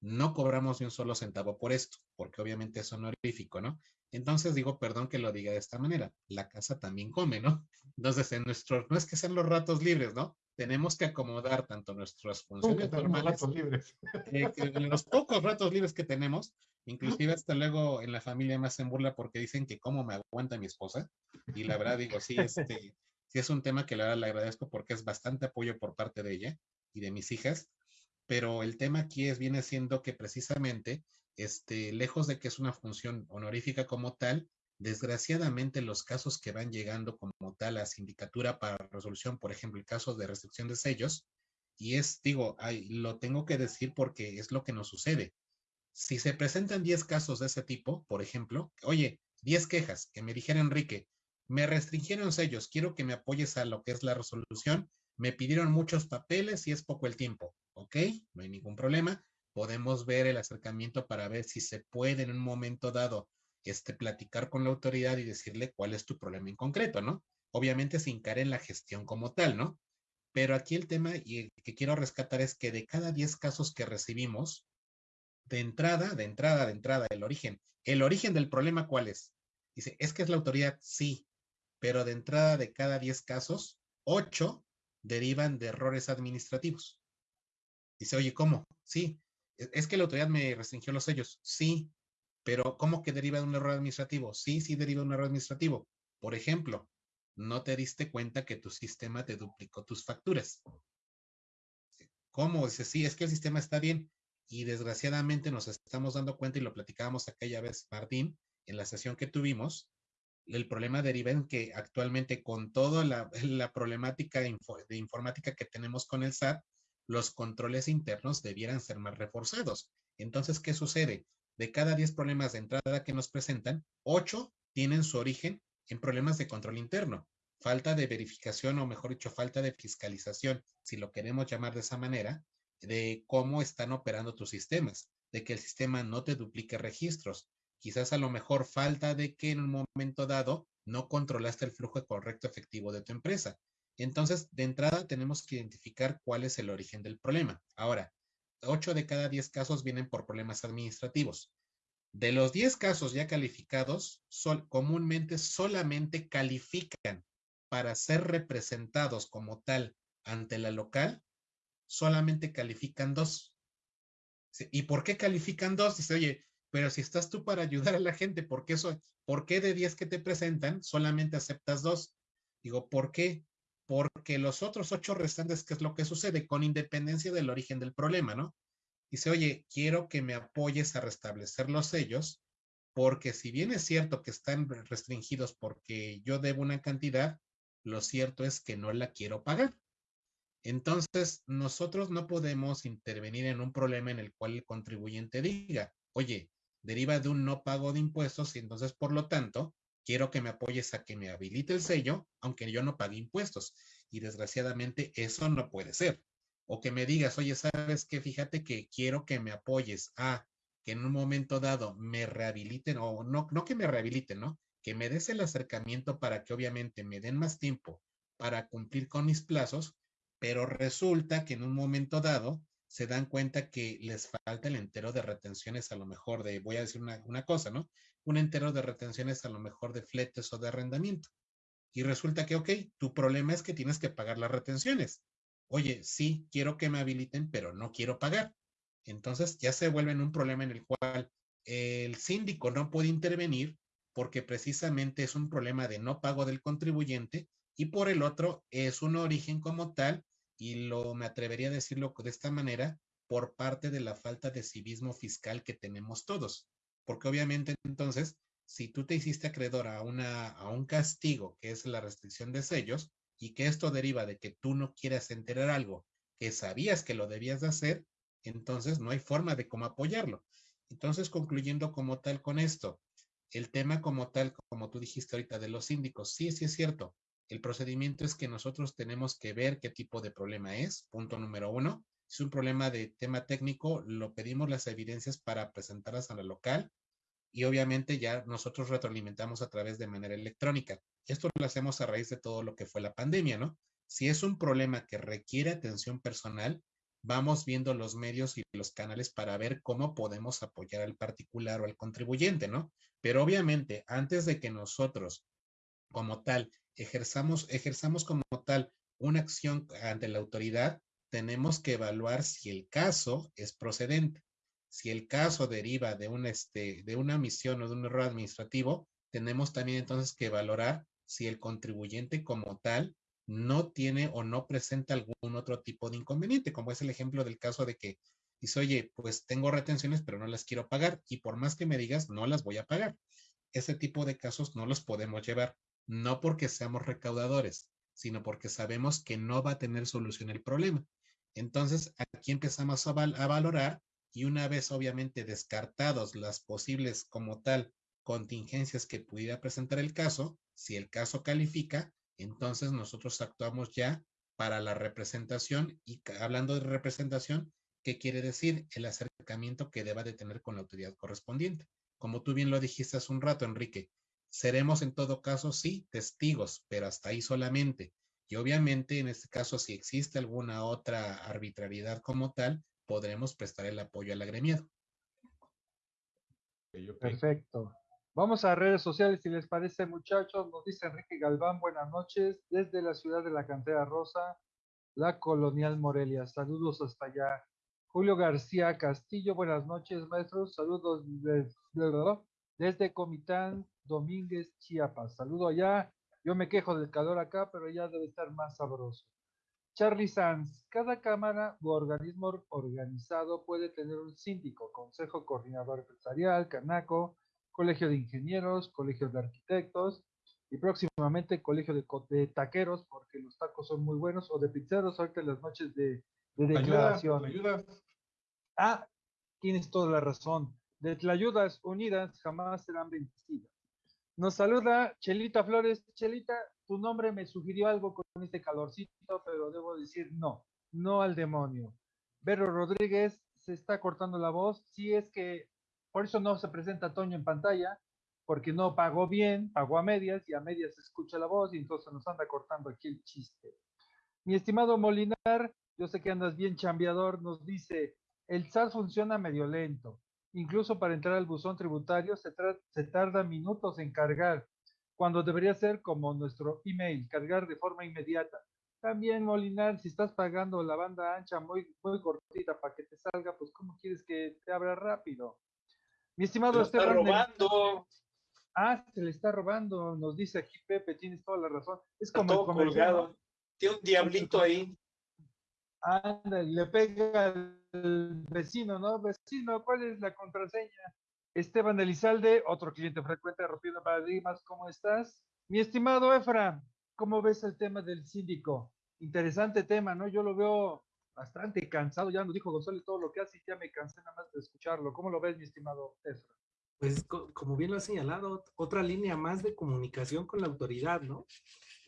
No cobramos ni un solo centavo por esto, porque obviamente es honorífico, ¿no? Entonces digo, perdón que lo diga de esta manera, la casa también come, ¿no? Entonces, en nuestro, no es que sean los ratos libres, ¿no? Tenemos que acomodar tanto nuestras funciones normales, libres? Eh, en los pocos ratos libres que tenemos, inclusive hasta luego en la familia me hacen burla porque dicen que cómo me aguanta mi esposa, y la verdad digo, sí, este, sí es un tema que la verdad le agradezco porque es bastante apoyo por parte de ella y de mis hijas, pero el tema aquí es, viene siendo que precisamente este, lejos de que es una función honorífica como tal, desgraciadamente los casos que van llegando como tal a sindicatura para resolución, por ejemplo, el caso de restricción de sellos, y es, digo, lo tengo que decir porque es lo que nos sucede. Si se presentan 10 casos de ese tipo, por ejemplo, oye, 10 quejas que me dijera Enrique, me restringieron sellos, quiero que me apoyes a lo que es la resolución, me pidieron muchos papeles y es poco el tiempo, ¿ok? No hay ningún problema podemos ver el acercamiento para ver si se puede en un momento dado este, platicar con la autoridad y decirle cuál es tu problema en concreto, ¿no? Obviamente sin caer en la gestión como tal, ¿no? Pero aquí el tema y que quiero rescatar es que de cada 10 casos que recibimos, de entrada, de entrada, de entrada, el origen, el origen del problema, ¿cuál es? Dice, es que es la autoridad, sí, pero de entrada de cada 10 casos, 8 derivan de errores administrativos. Dice, oye, ¿cómo? Sí, es que la autoridad me restringió los sellos. Sí, pero ¿cómo que deriva de un error administrativo? Sí, sí deriva de un error administrativo. Por ejemplo, no te diste cuenta que tu sistema te duplicó tus facturas. ¿Cómo? Dice, sí, es que el sistema está bien. Y desgraciadamente nos estamos dando cuenta y lo platicábamos aquella vez, Martín, en la sesión que tuvimos. El problema deriva en que actualmente con toda la, problemática de informática que tenemos con el SAT, los controles internos debieran ser más reforzados. Entonces, ¿qué sucede? De cada 10 problemas de entrada que nos presentan, 8 tienen su origen en problemas de control interno. Falta de verificación o mejor dicho, falta de fiscalización, si lo queremos llamar de esa manera, de cómo están operando tus sistemas, de que el sistema no te duplique registros. Quizás a lo mejor falta de que en un momento dado no controlaste el flujo correcto efectivo de tu empresa. Entonces, de entrada tenemos que identificar cuál es el origen del problema. Ahora, 8 de cada 10 casos vienen por problemas administrativos. De los 10 casos ya calificados, comúnmente solamente califican para ser representados como tal ante la local, solamente califican dos. ¿Y por qué califican dos? Dice, oye, Pero si estás tú para ayudar a la gente, ¿por qué, ¿por qué de 10 que te presentan solamente aceptas dos? Digo, ¿por qué? Porque los otros ocho restantes, ¿qué es lo que sucede? Con independencia del origen del problema, ¿no? Dice, oye, quiero que me apoyes a restablecer los sellos, porque si bien es cierto que están restringidos porque yo debo una cantidad, lo cierto es que no la quiero pagar. Entonces, nosotros no podemos intervenir en un problema en el cual el contribuyente diga, oye, deriva de un no pago de impuestos y entonces, por lo tanto, quiero que me apoyes a que me habilite el sello, aunque yo no pague impuestos. Y desgraciadamente eso no puede ser. O que me digas, oye, sabes que fíjate que quiero que me apoyes a que en un momento dado me rehabiliten, o no, no que me rehabiliten, ¿no? Que me des el acercamiento para que obviamente me den más tiempo para cumplir con mis plazos, pero resulta que en un momento dado se dan cuenta que les falta el entero de retenciones a lo mejor de, voy a decir una, una cosa, ¿no? Un entero de retenciones a lo mejor de fletes o de arrendamiento. Y resulta que, ok, tu problema es que tienes que pagar las retenciones. Oye, sí, quiero que me habiliten, pero no quiero pagar. Entonces ya se vuelve un problema en el cual el síndico no puede intervenir porque precisamente es un problema de no pago del contribuyente y por el otro es un origen como tal y lo me atrevería a decirlo de esta manera por parte de la falta de civismo fiscal que tenemos todos. Porque obviamente entonces, si tú te hiciste acreedor a, una, a un castigo que es la restricción de sellos y que esto deriva de que tú no quieras enterar algo que sabías que lo debías de hacer, entonces no hay forma de cómo apoyarlo. Entonces, concluyendo como tal con esto, el tema como tal, como tú dijiste ahorita de los síndicos, sí, sí es cierto. El procedimiento es que nosotros tenemos que ver qué tipo de problema es, punto número uno. Si es un problema de tema técnico, lo pedimos las evidencias para presentarlas a la local y obviamente ya nosotros retroalimentamos a través de manera electrónica. Esto lo hacemos a raíz de todo lo que fue la pandemia, ¿no? Si es un problema que requiere atención personal, vamos viendo los medios y los canales para ver cómo podemos apoyar al particular o al contribuyente, ¿no? Pero obviamente, antes de que nosotros, como tal, ejerzamos, ejerzamos como tal una acción ante la autoridad, tenemos que evaluar si el caso es procedente. Si el caso deriva de, un, este, de una misión o de un error administrativo, tenemos también entonces que valorar si el contribuyente como tal no tiene o no presenta algún otro tipo de inconveniente, como es el ejemplo del caso de que dice, oye, pues tengo retenciones, pero no las quiero pagar y por más que me digas, no las voy a pagar. Ese tipo de casos no los podemos llevar, no porque seamos recaudadores, sino porque sabemos que no va a tener solución el problema. Entonces, aquí empezamos a valorar y una vez obviamente descartados las posibles como tal contingencias que pudiera presentar el caso, si el caso califica, entonces nosotros actuamos ya para la representación y hablando de representación, ¿qué quiere decir? El acercamiento que deba de tener con la autoridad correspondiente. Como tú bien lo dijiste hace un rato, Enrique, seremos en todo caso, sí, testigos, pero hasta ahí solamente. Y obviamente, en este caso, si existe alguna otra arbitrariedad como tal, podremos prestar el apoyo al agremiado. Perfecto. Vamos a redes sociales, si les parece, muchachos. Nos dice Enrique Galván, buenas noches, desde la ciudad de la Cantera Rosa, la Colonial Morelia. Saludos hasta allá. Julio García Castillo, buenas noches, maestros. Saludos desde, desde Comitán Domínguez, Chiapas. Saludo allá. Yo me quejo del calor acá, pero ya debe estar más sabroso. Charlie Sanz, cada cámara u organismo organizado puede tener un síndico, consejo coordinador empresarial, canaco, colegio de ingenieros, colegio de arquitectos y próximamente colegio de, taqueros, porque los tacos son muy buenos, o de pizzeros, ahorita en las noches de, de declaración. ayuda. Ah, tienes toda la razón. De ayudas unidas jamás serán vencidas. Nos saluda Chelita Flores. Chelita, tu nombre me sugirió algo con este calorcito, pero debo decir no, no al demonio. Vero Rodríguez se está cortando la voz. Si es que por eso no se presenta Toño en pantalla, porque no pagó bien, pagó a medias y a medias se escucha la voz y entonces nos anda cortando aquí el chiste. Mi estimado Molinar, yo sé que andas bien chambeador, nos dice, el SAT funciona medio lento. Incluso para entrar al buzón tributario se tarda minutos en cargar, cuando debería ser como nuestro email, cargar de forma inmediata. También, Molinar, si estás pagando la banda ancha muy, muy cortita para que te salga, pues ¿cómo quieres que te abra rápido? Mi estimado Se lo está Esteban. robando. Ah, se le está robando, nos dice aquí Pepe, tienes toda la razón. Es como colgado. Tiene un diablito ahí. Anda, le pega al vecino, ¿no? Vecino, ¿cuál es la contraseña? Esteban Elizalde, otro cliente frecuente de Rompiendo Paradigmas, ¿cómo estás? Mi estimado Efra, ¿cómo ves el tema del síndico? Interesante tema, ¿no? Yo lo veo bastante cansado, ya nos dijo González todo lo que hace y ya me cansé nada más de escucharlo. ¿Cómo lo ves, mi estimado Efra? Pues co- como bien lo ha señalado, otra línea más de comunicación con la autoridad, ¿no?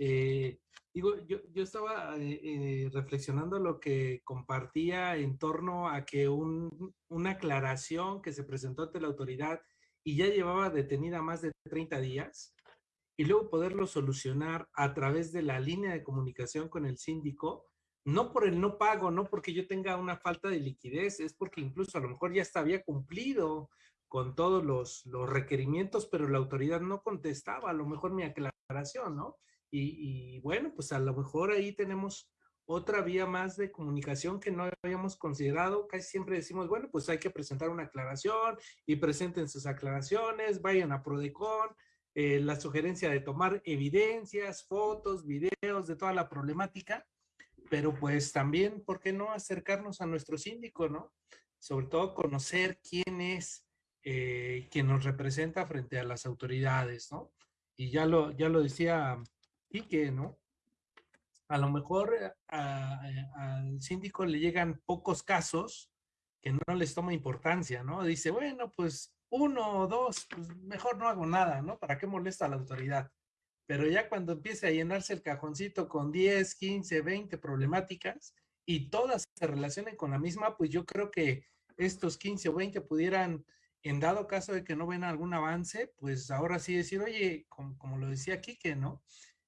Eh, digo, yo, yo estaba eh, eh, reflexionando lo que compartía en torno a que un- una aclaración que se presentó ante la autoridad y ya llevaba detenida más de 30 días, y luego poderlo solucionar a través de la línea de comunicación con el síndico, no por el no pago, no porque yo tenga una falta de liquidez, es porque incluso a lo mejor ya hasta había cumplido con todos los, los requerimientos, pero la autoridad no contestaba a lo mejor mi aclaración, ¿no? Y, bueno, pues a lo mejor ahí tenemos otra vía más de comunicación que no habíamos considerado. Casi siempre decimos, bueno, pues hay que presentar una aclaración y presenten sus aclaraciones, vayan a Prodecon, eh, la sugerencia de tomar evidencias, fotos, videos de toda la problemática, pero pues también, ¿por qué no acercarnos a nuestro síndico, no? Sobre todo conocer quién es eh, quien nos representa frente a las autoridades, ¿no? Y ya lo, ya lo decía Quique, ¿no? A lo mejor al síndico le llegan pocos casos que no les toma importancia, ¿no? Dice, bueno, pues uno o dos, pues mejor no hago nada, ¿no? ¿Para qué molesta a la autoridad? Pero ya cuando empiece a llenarse el cajoncito con 10, 15, 20 problemáticas y todas se relacionen con la misma, pues yo creo que estos 15 o 20 pudieran, en dado caso de que no ven algún avance, pues ahora sí decir, oye, como, como lo decía Quique, ¿no?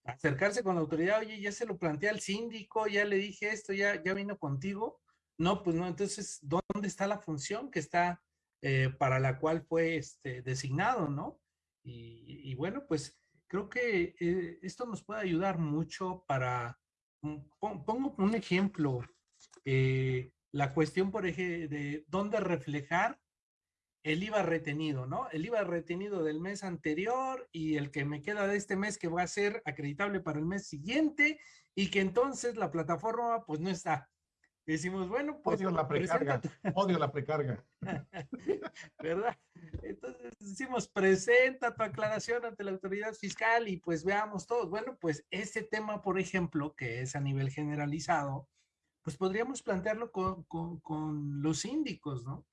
Acercarse con la autoridad, oye, ya se lo planteé al síndico, ya le dije esto, ya, ya vino contigo. No, pues no, entonces, ¿dónde está la función que está eh, para la cual fue este, designado, ¿no? Y, bueno, pues creo que eh, esto nos puede ayudar mucho para, mm, pon- pongo un ejemplo, eh, la cuestión, por ejemplo, de dónde reflejar el IVA retenido, ¿no? El IVA retenido del mes anterior y el que me queda de este mes que va a ser acreditable para el mes siguiente y que entonces la plataforma pues no está. Decimos, bueno, pues Odio la precarga. presenta Odio la precarga. ¿verdad? Entonces decimos, presenta tu aclaración ante la autoridad fiscal y pues veamos todos. Bueno, pues ese tema, por ejemplo, que es a nivel generalizado, pues podríamos plantearlo con, con- con los síndicos, ¿no?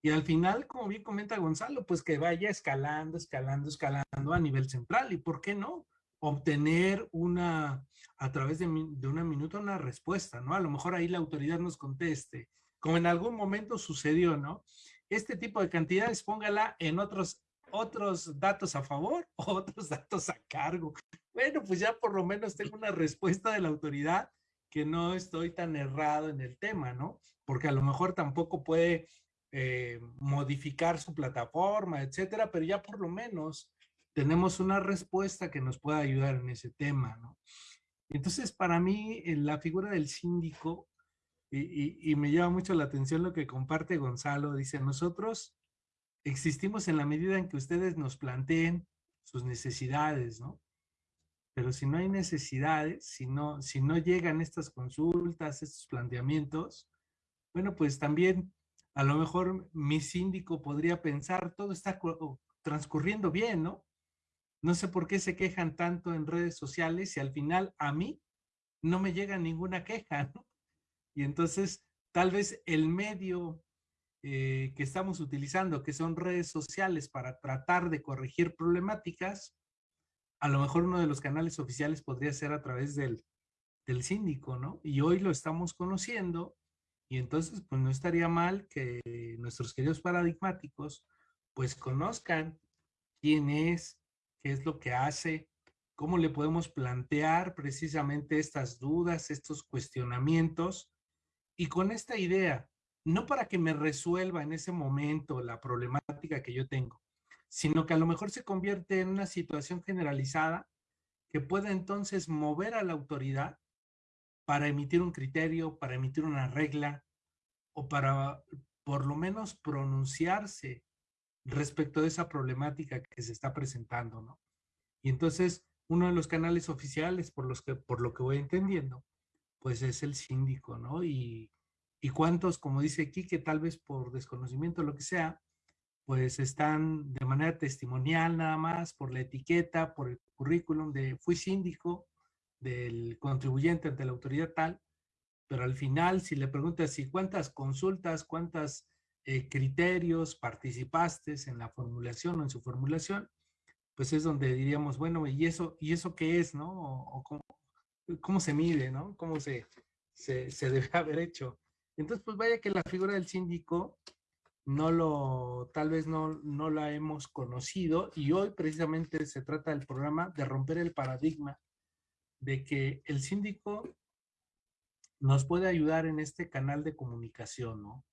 Y al final, como bien comenta Gonzalo, pues que vaya escalando, escalando, escalando a nivel central. ¿Y por qué no? Obtener una, a través de, de una minuta, una respuesta, ¿no? A lo mejor ahí la autoridad nos conteste, como en algún momento sucedió, ¿no? Este tipo de cantidades, póngala en otros, otros datos a favor otros datos a cargo. Bueno, pues ya por lo menos tengo una respuesta de la autoridad que no estoy tan errado en el tema, ¿no? Porque a lo mejor tampoco puede eh, modificar su plataforma, etcétera, pero ya por lo menos tenemos una respuesta que nos pueda ayudar en ese tema, ¿no? Entonces, para mí, eh, la figura del síndico, y, y- y me llama mucho la atención lo que comparte Gonzalo, dice, nosotros existimos en la medida en que ustedes nos planteen sus necesidades, ¿no? Pero si no hay necesidades, si no, si no llegan estas consultas, estos planteamientos, bueno, pues también a lo mejor mi síndico podría pensar, todo está cu- transcurriendo bien, ¿no? No sé por qué se quejan tanto en redes sociales y al final a mí no me llega ninguna queja, ¿no? Y entonces tal vez el medio eh, que estamos utilizando, que son redes sociales para tratar de corregir problemáticas, a lo mejor uno de los canales oficiales podría ser a través del, del síndico, ¿no? Y hoy lo estamos conociendo y entonces pues no estaría mal que nuestros queridos paradigmáticos pues conozcan quién es, qué es lo que hace, cómo le podemos plantear precisamente estas dudas, estos cuestionamientos y con esta idea, no para que me resuelva en ese momento la problemática que yo tengo, sino que a lo mejor se convierte en una situación generalizada que pueda entonces mover a la autoridad para emitir un criterio, para emitir una regla o para por lo menos pronunciarse respecto de esa problemática que se está presentando, ¿no? Y entonces, uno de los canales oficiales, por, los que, por lo que voy entendiendo, pues es el síndico, ¿no? Y, y cuántos, como dice aquí, que tal vez por desconocimiento o lo que sea, pues están de manera testimonial nada más, por la etiqueta, por el currículum de fui síndico del contribuyente ante la autoridad tal, pero al final si le preguntas si cuántas consultas, cuántas eh, criterios participaste en la formulación o en su formulación, pues es donde diríamos, bueno, ¿y eso, y eso qué es, no? O, cómo, se mide, ¿no? ¿Cómo se, se, se debe haber hecho? Entonces, pues vaya que la figura del síndico no lo, tal vez no, no la hemos conocido y hoy precisamente se trata del programa de romper el paradigma de que el síndico nos puede ayudar en este canal de comunicación, ¿no?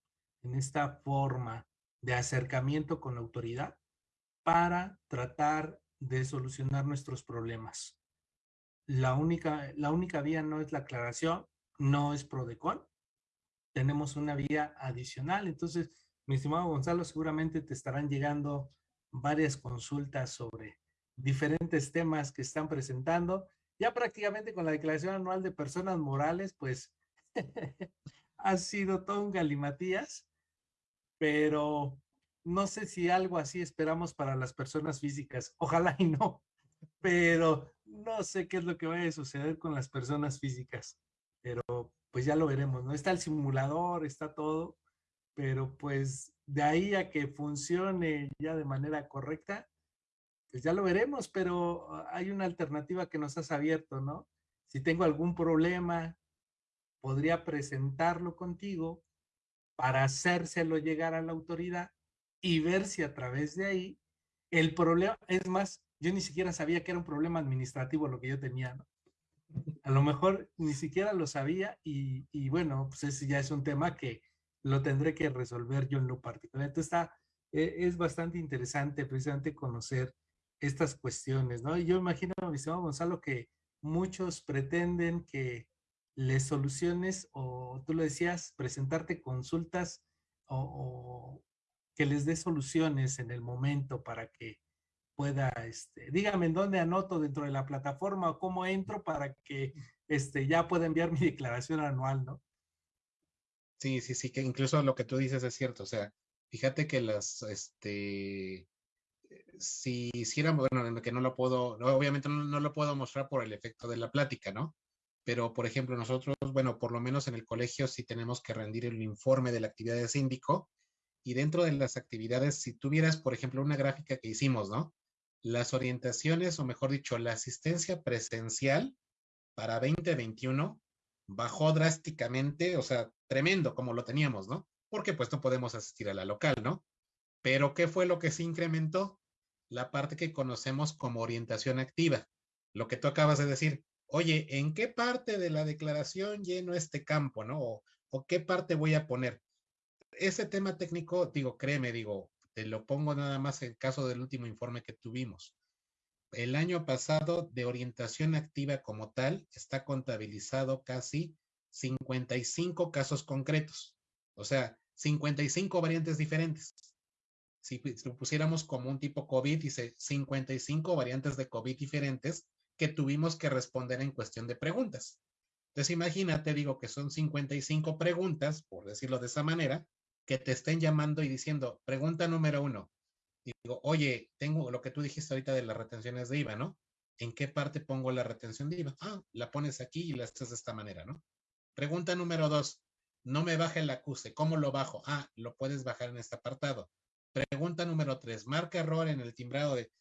En esta forma de acercamiento con la autoridad para tratar de solucionar nuestros problemas. La única, la única vía no es la aclaración, no es PRODECON, tenemos una vía adicional. Entonces, mi estimado Gonzalo, seguramente te estarán llegando varias consultas sobre diferentes temas que están presentando. Ya prácticamente con la declaración anual de personas morales, pues ha sido todo un galimatías, pero no sé si algo así esperamos para las personas físicas. Ojalá y no, pero no sé qué es lo que va a suceder con las personas físicas. Pero pues ya lo veremos, ¿no? Está el simulador, está todo, pero pues de ahí a que funcione ya de manera correcta, pues ya lo veremos, pero hay una alternativa que nos has abierto, ¿no? Si tengo algún problema, podría presentarlo contigo para hacérselo llegar a la autoridad y ver si a través de ahí el problema, es más, yo ni siquiera sabía que era un problema administrativo lo que yo tenía, ¿no? A lo mejor ni siquiera lo sabía y, bueno, pues ese ya es un tema que lo tendré que resolver yo en lo particular. Entonces está, e, es bastante interesante precisamente conocer estas cuestiones, ¿no? Y yo imagino, mi estimado Gonzalo, que muchos pretenden que les soluciones o tú lo decías, presentarte consultas o, que les dé soluciones en el momento para que pueda, este, dígame en dónde anoto dentro de la plataforma o cómo entro para que este, ya pueda enviar mi declaración anual, ¿no? Sí, sí, sí, que incluso lo que tú dices es cierto, o sea, fíjate que las, este, si hiciéramos, bueno, que no lo puedo, obviamente no, no, lo puedo mostrar por el efecto de la plática, ¿no? Pero, por ejemplo, nosotros, bueno, por lo menos en el colegio sí tenemos que rendir el informe de la actividad de síndico y dentro de las actividades, si tuvieras, por ejemplo, una gráfica que hicimos, ¿no? las orientaciones, o mejor dicho, la asistencia presencial para 2021 bajó drásticamente, o sea, tremendo como lo teníamos, ¿no? Porque pues no podemos asistir a la local, ¿no? Pero ¿qué fue lo que se incrementó? La parte que conocemos como orientación activa. Lo que tú acabas de decir, oye, ¿en qué parte de la declaración lleno este campo, ¿no? O, qué parte voy a poner. Ese tema técnico, digo, créeme, digo, te lo pongo nada más en caso del último informe que tuvimos. El año pasado de orientación activa como tal está contabilizado casi 55 casos concretos, o sea, 55 variantes diferentes. Si lo pusiéramos como un tipo COVID, dice 55 variantes de COVID diferentes que tuvimos que responder en cuestión de preguntas. Entonces imagínate, digo que son 55 preguntas, por decirlo de esa manera, que te estén llamando y diciendo, pregunta número uno, digo, oye, tengo lo que tú dijiste ahorita de las retenciones de IVA, ¿no? ¿En qué parte pongo la retención de IVA? Ah, la pones aquí y la haces de esta manera, ¿no? Pregunta número dos, no me baja el acuse, ¿cómo lo bajo? Ah, lo puedes bajar en este apartado. Pregunta número tres, marca error en el timbrado de,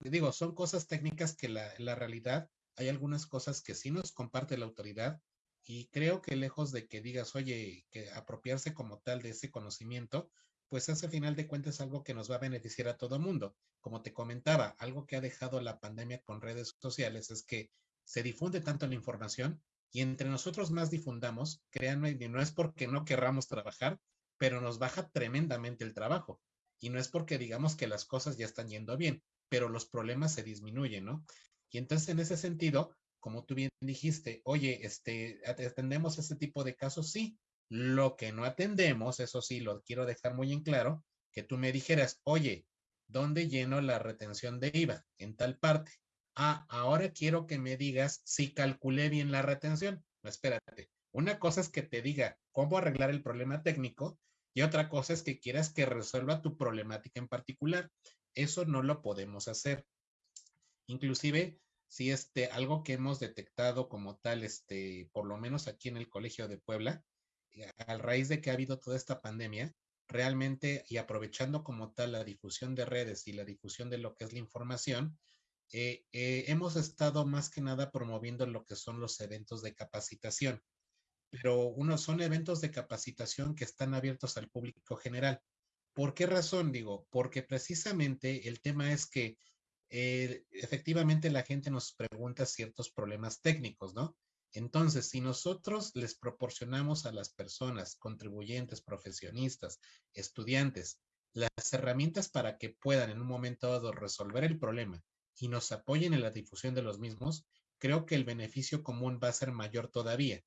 digo, son cosas técnicas que la, la realidad, hay algunas cosas que sí nos comparte la autoridad y creo que lejos de que digas, oye, que apropiarse como tal de ese conocimiento, pues es al final de cuentas algo que nos va a beneficiar a todo mundo. Como te comentaba, algo que ha dejado la pandemia con redes sociales es que se difunde tanto la información y entre nosotros más difundamos, créanme, no es porque no querramos trabajar, pero nos baja tremendamente el trabajo. Y no es porque digamos que las cosas ya están yendo bien, pero los problemas se disminuyen, ¿no? Y entonces en ese sentido, como tú bien dijiste, oye, este, atendemos ese tipo de casos, sí. Lo que no atendemos, eso sí, lo quiero dejar muy en claro, que tú me dijeras, oye, ¿dónde lleno la retención de IVA? En tal parte. Ah, ahora quiero que me digas si calculé bien la retención. No, espérate. Una cosa es que te diga cómo arreglar el problema técnico y otra cosa es que quieras que resuelva tu problemática en particular. Eso no lo podemos hacer. Inclusive, si este, algo que hemos detectado como tal, este, por lo menos aquí en el Colegio de Puebla, eh, a raíz de que ha habido toda esta pandemia, realmente y aprovechando como tal la difusión de redes y la difusión de lo que es la información, eh, eh, hemos estado más que nada promoviendo lo que son los eventos de capacitación, pero uno son eventos de capacitación que están abiertos al público general. ¿Por qué razón? Digo, porque precisamente el tema es que eh, efectivamente la gente nos pregunta ciertos problemas técnicos, ¿no? Entonces, si nosotros les proporcionamos a las personas, contribuyentes, profesionistas, estudiantes, las herramientas para que puedan en un momento dado resolver el problema y nos apoyen en la difusión de los mismos, creo que el beneficio común va a ser mayor todavía.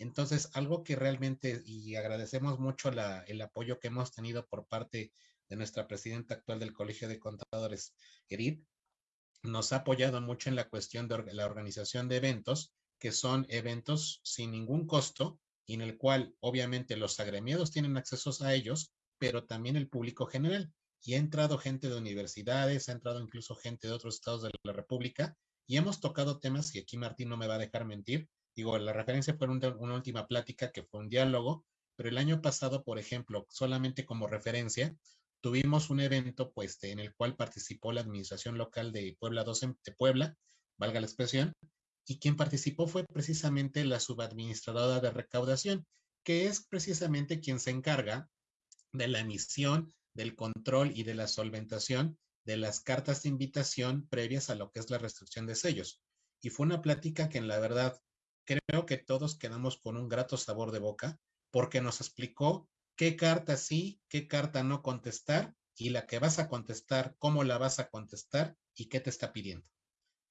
Entonces, algo que realmente, y agradecemos mucho el apoyo que hemos tenido por parte de nuestra presidenta actual del Colegio de Contadores, Edith, nos ha apoyado mucho en la cuestión de la organización de eventos que son eventos sin ningún costo y en el cual obviamente los agremiados tienen acceso a ellos, pero también el público general. Y ha entrado gente de universidades, ha entrado incluso gente de otros estados de la República y hemos tocado temas, y aquí Martín no me va a dejar mentir, digo, la referencia fue una, una última plática que fue un diálogo, pero el año pasado, por ejemplo, solamente como referencia, tuvimos un evento pues en el cual participó la administración local de Puebla 12 de Puebla, valga la expresión, y quien participó fue precisamente la subadministradora de recaudación, que es precisamente quien se encarga de la emisión, del control y de la solventación de las cartas de invitación previas a lo que es la restricción de sellos. Y fue una plática que en la verdad creo que todos quedamos con un grato sabor de boca porque nos explicó qué carta sí, qué carta no contestar y la que vas a contestar, cómo la vas a contestar y qué te está pidiendo.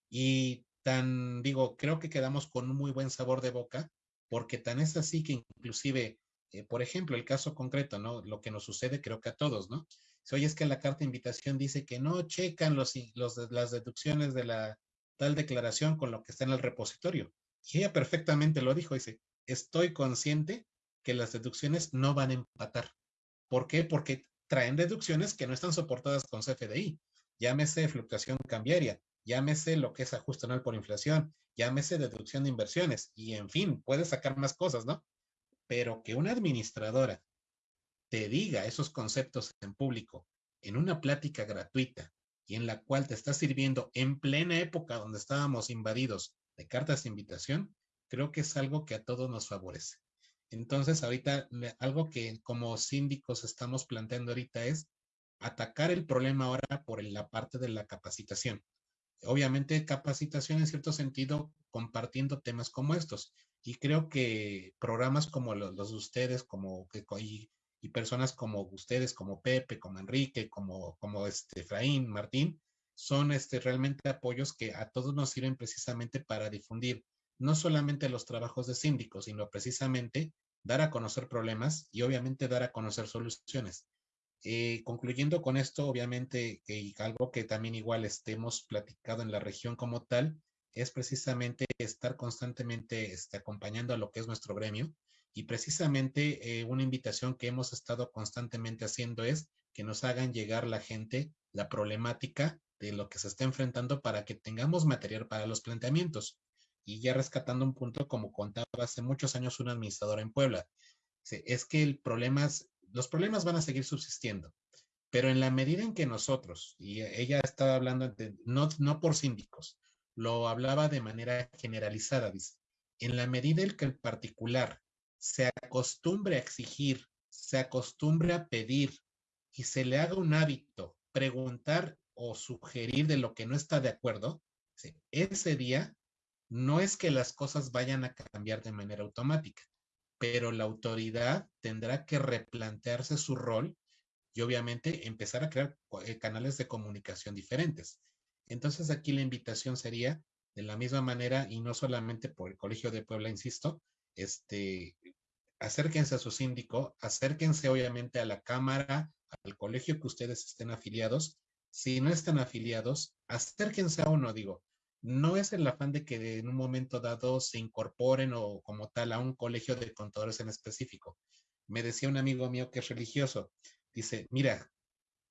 Y tan, digo, creo que quedamos con un muy buen sabor de boca, porque tan es así que inclusive, eh, por ejemplo, el caso concreto, ¿no? Lo que nos sucede creo que a todos, ¿no? Si oye es que la carta de invitación dice que no checan los, los, las deducciones de la tal declaración con lo que está en el repositorio. Y ella perfectamente lo dijo, dice, estoy consciente que las deducciones no van a empatar. ¿Por qué? Porque traen deducciones que no están soportadas con CFDI. Llámese fluctuación cambiaria, llámese lo que es ajuste anual por inflación, llámese deducción de inversiones y en fin, puedes sacar más cosas, ¿no? Pero que una administradora te diga esos conceptos en público en una plática gratuita y en la cual te está sirviendo en plena época donde estábamos invadidos de cartas de invitación, creo que es algo que a todos nos favorece. Entonces, ahorita algo que como síndicos estamos planteando ahorita es atacar el problema ahora por la parte de la capacitación obviamente capacitación en cierto sentido compartiendo temas como estos. Y creo que programas como los, de ustedes, como y, y, personas como ustedes, como Pepe, como Enrique, como, como este Efraín, Martín, son este, realmente apoyos que a todos nos sirven precisamente para difundir no solamente los trabajos de síndicos, sino precisamente dar a conocer problemas y obviamente dar a conocer soluciones. Eh, concluyendo con esto, obviamente, algo que también igual estemos platicado en la región como tal, es precisamente estar constantemente este, acompañando a lo que es nuestro gremio. Y precisamente eh, una invitación que hemos estado constantemente haciendo es que nos hagan llegar la gente la problemática de lo que se está enfrentando para que tengamos material para los planteamientos. Y ya rescatando un punto, como contaba hace muchos años un administrador en Puebla, es que el problema los problemas van a seguir subsistiendo, pero en la medida en que nosotros, y ella estaba hablando no, no por síndicos, lo hablaba de manera generalizada, dice, en la medida en que el particular se acostumbre a exigir, se acostumbre a pedir y se le haga un hábito preguntar o sugerir de lo que no está de acuerdo, ese día no es que las cosas vayan a cambiar de manera automática, pero la autoridad tendrá que replantearse su rol y obviamente empezar a crear eh, canales de comunicación diferentes. Entonces aquí la invitación sería de la misma manera y no solamente por el Colegio de Puebla, insisto, este, acérquense a su síndico, acérquense obviamente a la Cámara, al colegio que ustedes estén afiliados si no están afiliados, acérquense a uno, digo. No es el afán de que en un momento dado se incorporen o como tal a un colegio de contadores en específico. Me decía un amigo mío que es religioso, dice, mira,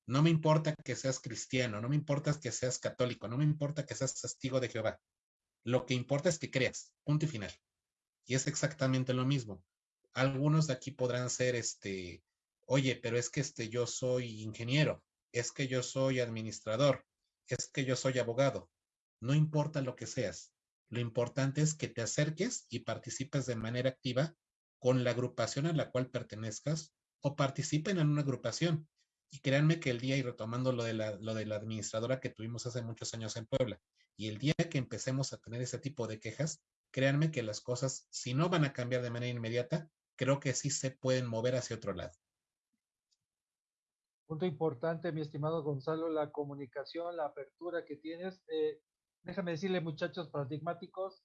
no me importa que seas cristiano, no me importa que seas católico, no me importa que seas testigo de Jehová. Lo que importa es que creas, punto y final. Y es exactamente lo mismo. Algunos de aquí podrán ser, este, oye, pero es que este, yo soy ingeniero, es que yo soy administrador, es que yo soy abogado. No importa lo que seas. Lo importante es que te acerques y participes de manera activa con la agrupación a la cual pertenezcas o participen en una agrupación. Y créanme que el día, y retomando lo de, la, lo de la administradora que tuvimos hace muchos años en Puebla, y el día que empecemos a tener ese tipo de quejas, créanme que las cosas, si no van a cambiar de manera inmediata, creo que sí se pueden mover hacia otro lado. Punto importante, mi estimado Gonzalo, la comunicación, la apertura que tienes. Eh, déjame decirle, muchachos paradigmáticos,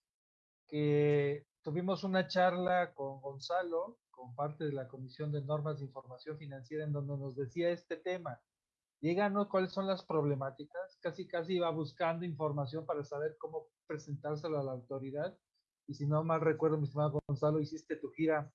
que tuvimos una charla con Gonzalo, con parte de la Comisión de Normas de Información Financiera, en donde nos decía este tema. Díganos cuáles son las problemáticas. Casi, casi iba buscando información para saber cómo presentárselo a la autoridad. Y si no mal recuerdo, mi estimado Gonzalo, hiciste tu gira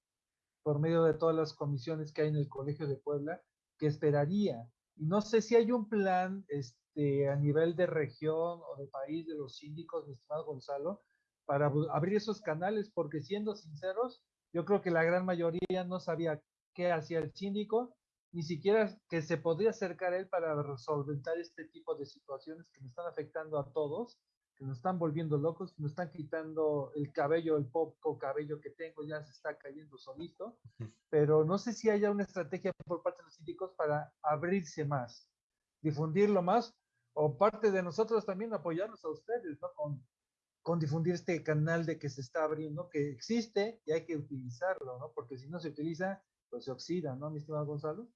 por medio de todas las comisiones que hay en el Colegio de Puebla, que esperaría. Y no sé si hay un plan este, a nivel de región o de país de los síndicos, mi estimado Gonzalo, para abrir esos canales, porque siendo sinceros, yo creo que la gran mayoría no sabía qué hacía el síndico, ni siquiera que se podría acercar él para resolver este tipo de situaciones que me están afectando a todos, que nos están volviendo locos, nos están quitando el cabello, el poco cabello que tengo ya se está cayendo solito, pero no sé si haya una estrategia por parte de los síndicos para abrirse más, difundirlo más, o parte de nosotros también apoyarnos a ustedes, ¿no? Con con difundir este canal de que se está abriendo, que existe y hay que utilizarlo, ¿no? Porque si no se utiliza, pues se oxida, ¿no, mi estimado Gonzalo?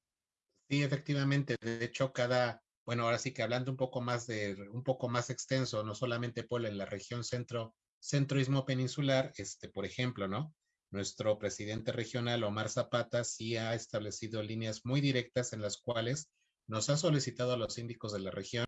Sí, efectivamente. De hecho, cada, bueno, ahora sí que hablando un poco más de, un poco más extenso, no solamente por en la región centro, centroismo peninsular, este, por ejemplo, ¿no? Nuestro presidente regional, Omar Zapata, sí ha establecido líneas muy directas en las cuales nos ha solicitado a los síndicos de la región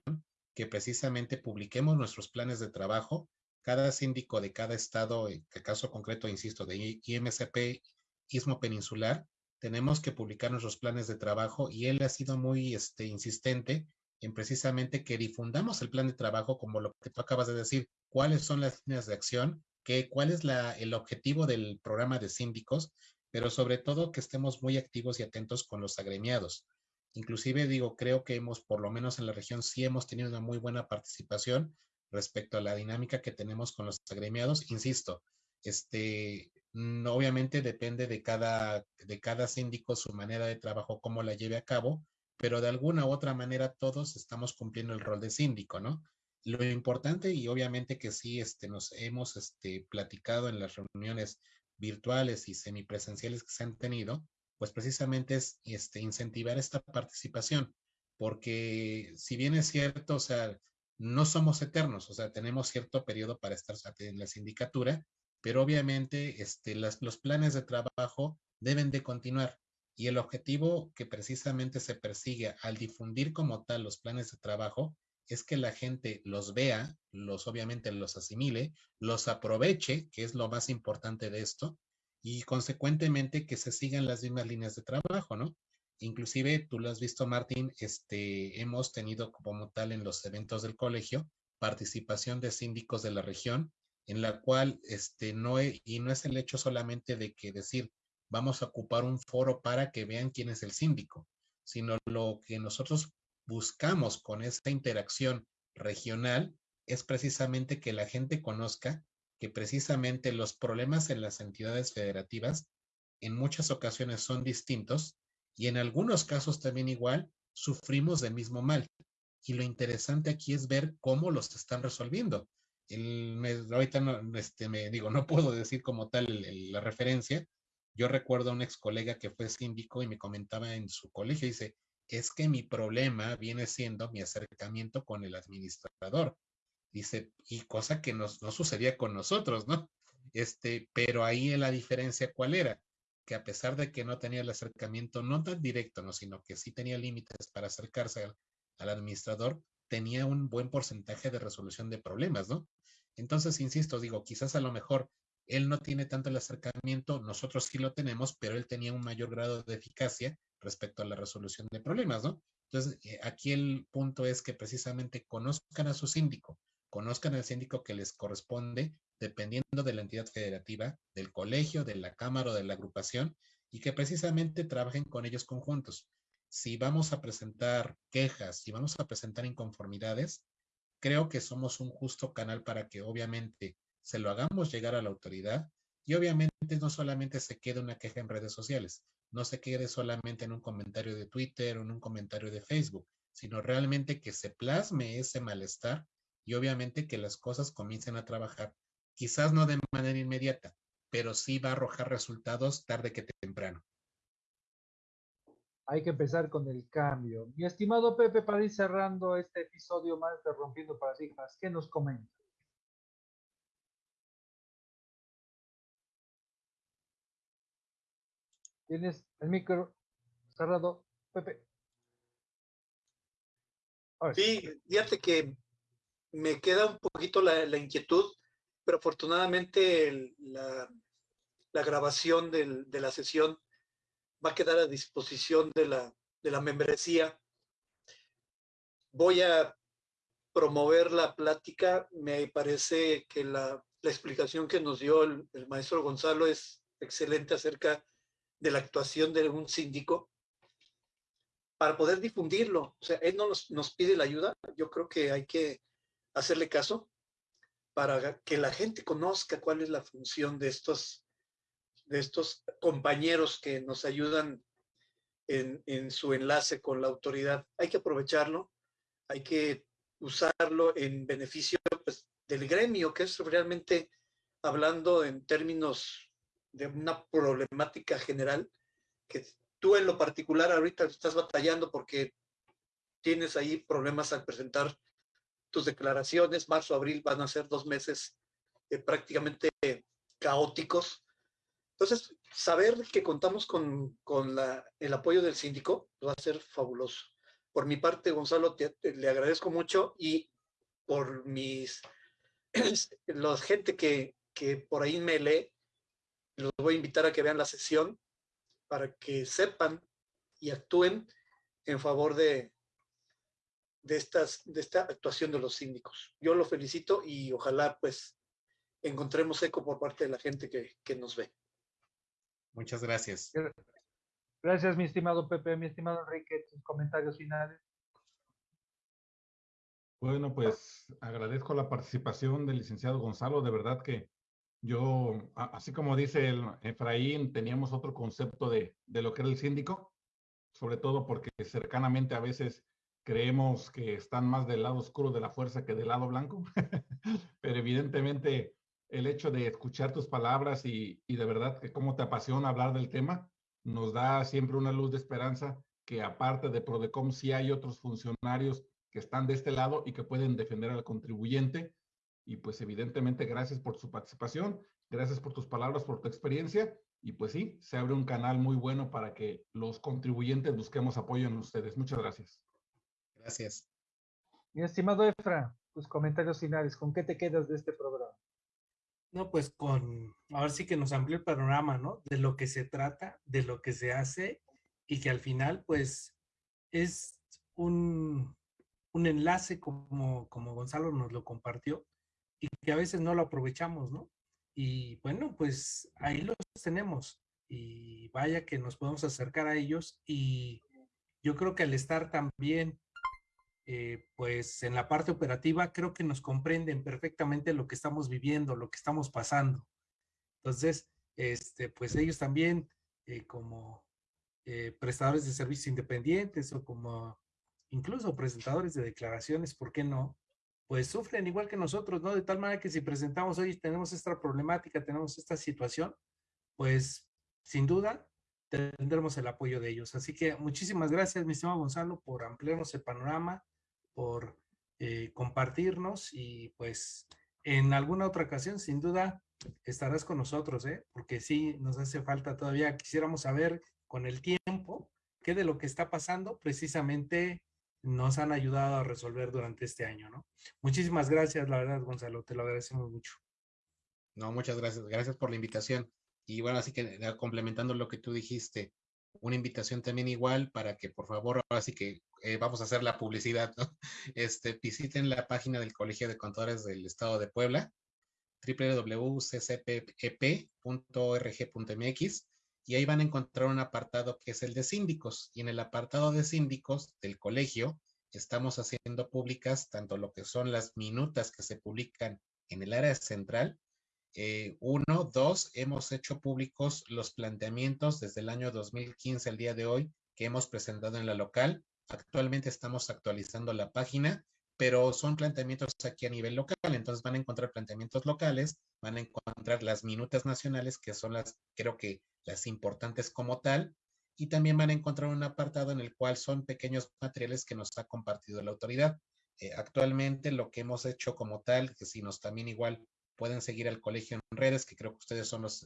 que precisamente publiquemos nuestros planes de trabajo cada síndico de cada estado, en el caso concreto, insisto, de IMCP, Istmo Peninsular, tenemos que publicar nuestros planes de trabajo y él ha sido muy este, insistente en precisamente que difundamos el plan de trabajo como lo que tú acabas de decir, cuáles son las líneas de acción, que, cuál es la, el objetivo del programa de síndicos, pero sobre todo que estemos muy activos y atentos con los agremiados. Inclusive digo, creo que hemos, por lo menos en la región, sí hemos tenido una muy buena participación respecto a la dinámica que tenemos con los agremiados. Insisto, este, mm, obviamente depende de cada, de cada síndico su manera de trabajo, cómo la lleve a cabo, pero de alguna u otra manera todos estamos cumpliendo el rol de síndico, ¿no? Lo importante y obviamente que sí este, nos hemos este, platicado en las reuniones virtuales y semipresenciales que se han tenido, pues precisamente es este, incentivar esta participación, porque si bien es cierto, o sea, no somos eternos, o sea, tenemos cierto periodo para estar en la sindicatura, pero obviamente este, los planes de trabajo deben de continuar. Y el objetivo que precisamente se persigue al difundir como tal los planes de trabajo es que la gente los vea, los obviamente los asimile, los aproveche, que es lo más importante de esto, y consecuentemente que se sigan las mismas líneas de trabajo, ¿no? Inclusive, tú lo has visto, Martín, este, hemos tenido como tal en los eventos del colegio participación de síndicos de la región, en la cual, este, no, y no es el hecho solamente de que decir, vamos a ocupar un foro para que vean quién es el síndico, sino lo que nosotros buscamos con esta interacción regional es precisamente que la gente conozca que precisamente los problemas en las entidades federativas en muchas ocasiones son distintos y en algunos casos también igual sufrimos del mismo mal. Y lo interesante aquí es ver cómo los están resolviendo. El, ahorita no, este, me digo, no puedo decir como tal la referencia. Yo recuerdo a un ex colega que fue síndico y me comentaba en su colegio, dice, es que mi problema viene siendo mi acercamiento con el administrador. Dice, y cosa que no sucedía con nosotros, ¿no? Este, pero ahí la diferencia, ¿cuál era? que a pesar de que no tenía el acercamiento no tan directo, ¿no? sino que sí tenía límites para acercarse al administrador, tenía un buen porcentaje de resolución de problemas, ¿no? Entonces, insisto, digo, quizás a lo mejor él no tiene tanto el acercamiento, nosotros sí lo tenemos, pero él tenía un mayor grado de eficacia respecto a la resolución de problemas, ¿no? Entonces, eh, aquí el punto es que precisamente conozcan a su síndico, conozcan al síndico que les corresponde, dependiendo de la entidad federativa, del colegio, de la cámara o de la agrupación, y que precisamente trabajen con ellos conjuntos. Si vamos a presentar quejas, si vamos a presentar inconformidades, creo que somos un justo canal para que obviamente se lo hagamos llegar a la autoridad y obviamente no solamente se quede una queja en redes sociales, no se quede solamente en un comentario de Twitter o en un comentario de Facebook, sino realmente que se plasme ese malestar y obviamente que las cosas comiencen a trabajar, quizás no de manera inmediata, pero sí va a arrojar resultados tarde que temprano. Hay que empezar con el cambio. Mi estimado Pepe, para ir cerrando este episodio más de Rompiendo Paradigmas, ¿qué nos comenta? Tienes el micro cerrado, Pepe. Sí, fíjate que me queda un poquito la, inquietud, pero afortunadamente la, grabación de la sesión va a quedar a disposición de la, de membresía. Voy a promover la plática. Me parece que la, explicación que nos dio el, el maestro Gonzalo es excelente acerca de la actuación de un síndico para poder difundirlo. O sea, él no nos, pide la ayuda, yo creo que hay que hacerle caso para que la gente conozca cuál es la función de estos, de estos compañeros que nos ayudan en, su enlace con la autoridad. Hay que aprovecharlo, hay que usarlo en beneficio pues, del gremio, que es realmente hablando en términos de una problemática general que tú en lo particular ahorita estás batallando porque tienes ahí problemas al presentar tus declaraciones. Marzo, abril van a ser dos meses eh, prácticamente caóticos. Entonces, saber que contamos con, con la, el apoyo del síndico va a ser fabuloso. Por mi parte, Gonzalo, le agradezco mucho y por mis, la gente que, que por ahí me lee, los voy a invitar a que vean la sesión para que sepan y actúen en favor de, de, estas, de esta actuación de los síndicos. Yo lo felicito y ojalá pues encontremos eco por parte de la gente que, que nos ve. Muchas gracias. Gracias, mi estimado Pepe, mi estimado Enrique, tus comentarios finales. Bueno, pues agradezco la participación del licenciado Gonzalo. De verdad que yo, así como dice el Efraín, teníamos otro concepto de, de lo que era el síndico, sobre todo porque cercanamente a veces creemos que están más del lado oscuro de la fuerza que del lado blanco, pero evidentemente el hecho de escuchar tus palabras y, y, de verdad que cómo te apasiona hablar del tema, nos da siempre una luz de esperanza que aparte de Prodecom sí hay otros funcionarios que están de este lado y que pueden defender al contribuyente y pues evidentemente gracias por su participación, gracias por tus palabras, por tu experiencia. Y pues sí, se abre un canal muy bueno para que los contribuyentes busquemos apoyo en ustedes. Muchas gracias. Gracias. Mi estimado Efra, tus comentarios finales, ¿con qué te quedas de este programa? No, pues con, ahora sí que nos amplió el panorama, ¿no? De lo que se trata, de lo que se hace y que al final, pues, es un, un enlace como, como Gonzalo nos lo compartió, y que a veces no lo aprovechamos, ¿no? Y bueno, pues ahí los tenemos y vaya que nos podemos acercar a ellos y yo creo que al estar también eh, pues en la parte operativa creo que nos comprenden perfectamente lo que estamos viviendo, lo que estamos pasando. Entonces, este, pues ellos también eh, como eh, prestadores de servicios independientes o como incluso presentadores de declaraciones, ¿por qué no? Pues sufren igual que nosotros, ¿no? De tal manera que si presentamos hoy, tenemos esta problemática, tenemos esta situación, pues sin duda tendremos el apoyo de ellos. Así que muchísimas gracias, mi estimado Gonzalo, por ampliarnos el panorama, por eh, compartirnos y pues en alguna otra ocasión, sin duda, estarás con nosotros, ¿eh? Porque sí, nos hace falta todavía, quisiéramos saber con el tiempo qué de lo que está pasando precisamente nos han ayudado a resolver durante este año, ¿no? Muchísimas gracias, la verdad, Gonzalo, te lo agradecemos mucho. No, muchas gracias. Gracias por la invitación. Y bueno, así que eh, complementando lo que tú dijiste, una invitación también igual para que por favor, ahora sí que eh, vamos a hacer la publicidad, ¿no? Este, visiten la página del Colegio de Contadores del Estado de Puebla, www.ccpep.org.mx y ahí van a encontrar un apartado que es el de síndicos. Y en el apartado de síndicos del colegio estamos haciendo públicas tanto lo que son las minutas que se publican en el área central. Eh, uno, dos, hemos hecho públicos los planteamientos desde el año 2015 al día de hoy que hemos presentado en la local. Actualmente estamos actualizando la página pero son planteamientos aquí a nivel local, entonces van a encontrar planteamientos locales, van a encontrar las minutas nacionales, que son las, creo que las importantes como tal, y también van a encontrar un apartado en el cual son pequeños materiales que nos ha compartido la autoridad. Eh, actualmente lo que hemos hecho como tal, que si nos también igual pueden seguir al colegio en redes, que creo que ustedes son los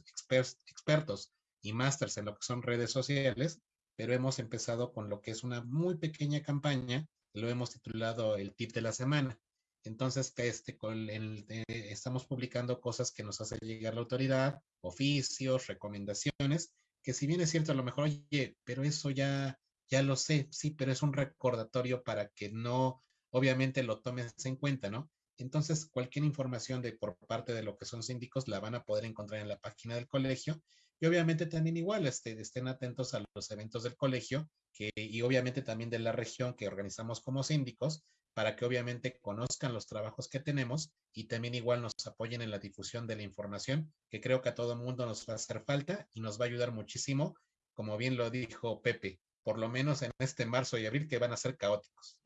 expertos y másters en lo que son redes sociales, pero hemos empezado con lo que es una muy pequeña campaña lo hemos titulado el tip de la semana. Entonces, este, con el, estamos publicando cosas que nos hace llegar la autoridad, oficios, recomendaciones, que si bien es cierto, a lo mejor, oye, pero eso ya, ya lo sé, sí, pero es un recordatorio para que no, obviamente, lo tomes en cuenta, ¿no? Entonces, cualquier información de por parte de lo que son síndicos la van a poder encontrar en la página del colegio y obviamente también igual este, estén atentos a los eventos del colegio que, y obviamente también de la región que organizamos como síndicos para que obviamente conozcan los trabajos que tenemos y también igual nos apoyen en la difusión de la información, que creo que a todo mundo nos va a hacer falta y nos va a ayudar muchísimo, como bien lo dijo Pepe, por lo menos en este marzo y abril que van a ser caóticos.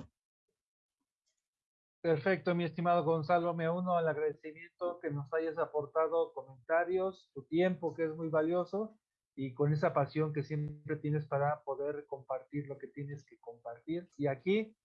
Perfecto, mi estimado Gonzalo, me uno al agradecimiento que nos hayas aportado comentarios, tu tiempo que es muy valioso y con esa pasión que siempre tienes para poder compartir lo que tienes que compartir. Y aquí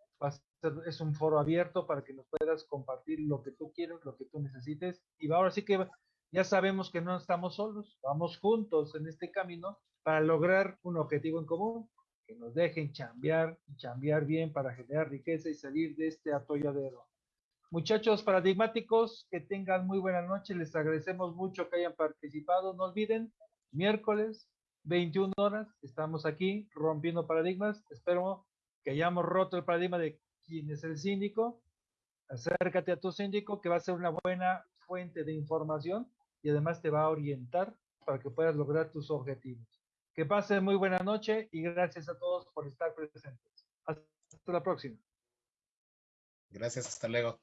es un foro abierto para que nos puedas compartir lo que tú quieres, lo que tú necesites. Y ahora sí que ya sabemos que no estamos solos, vamos juntos en este camino para lograr un objetivo en común, que nos dejen chambear y chambear bien para generar riqueza y salir de este atolladero. Muchachos paradigmáticos, que tengan muy buena noche. Les agradecemos mucho que hayan participado. No olviden, miércoles, 21 horas, estamos aquí rompiendo paradigmas. Espero que hayamos roto el paradigma de quién es el síndico, acércate a tu síndico que va a ser una buena fuente de información y además te va a orientar para que puedas lograr tus objetivos. Que pasen muy buena noche y gracias a todos por estar presentes. Hasta la próxima. Gracias, hasta luego.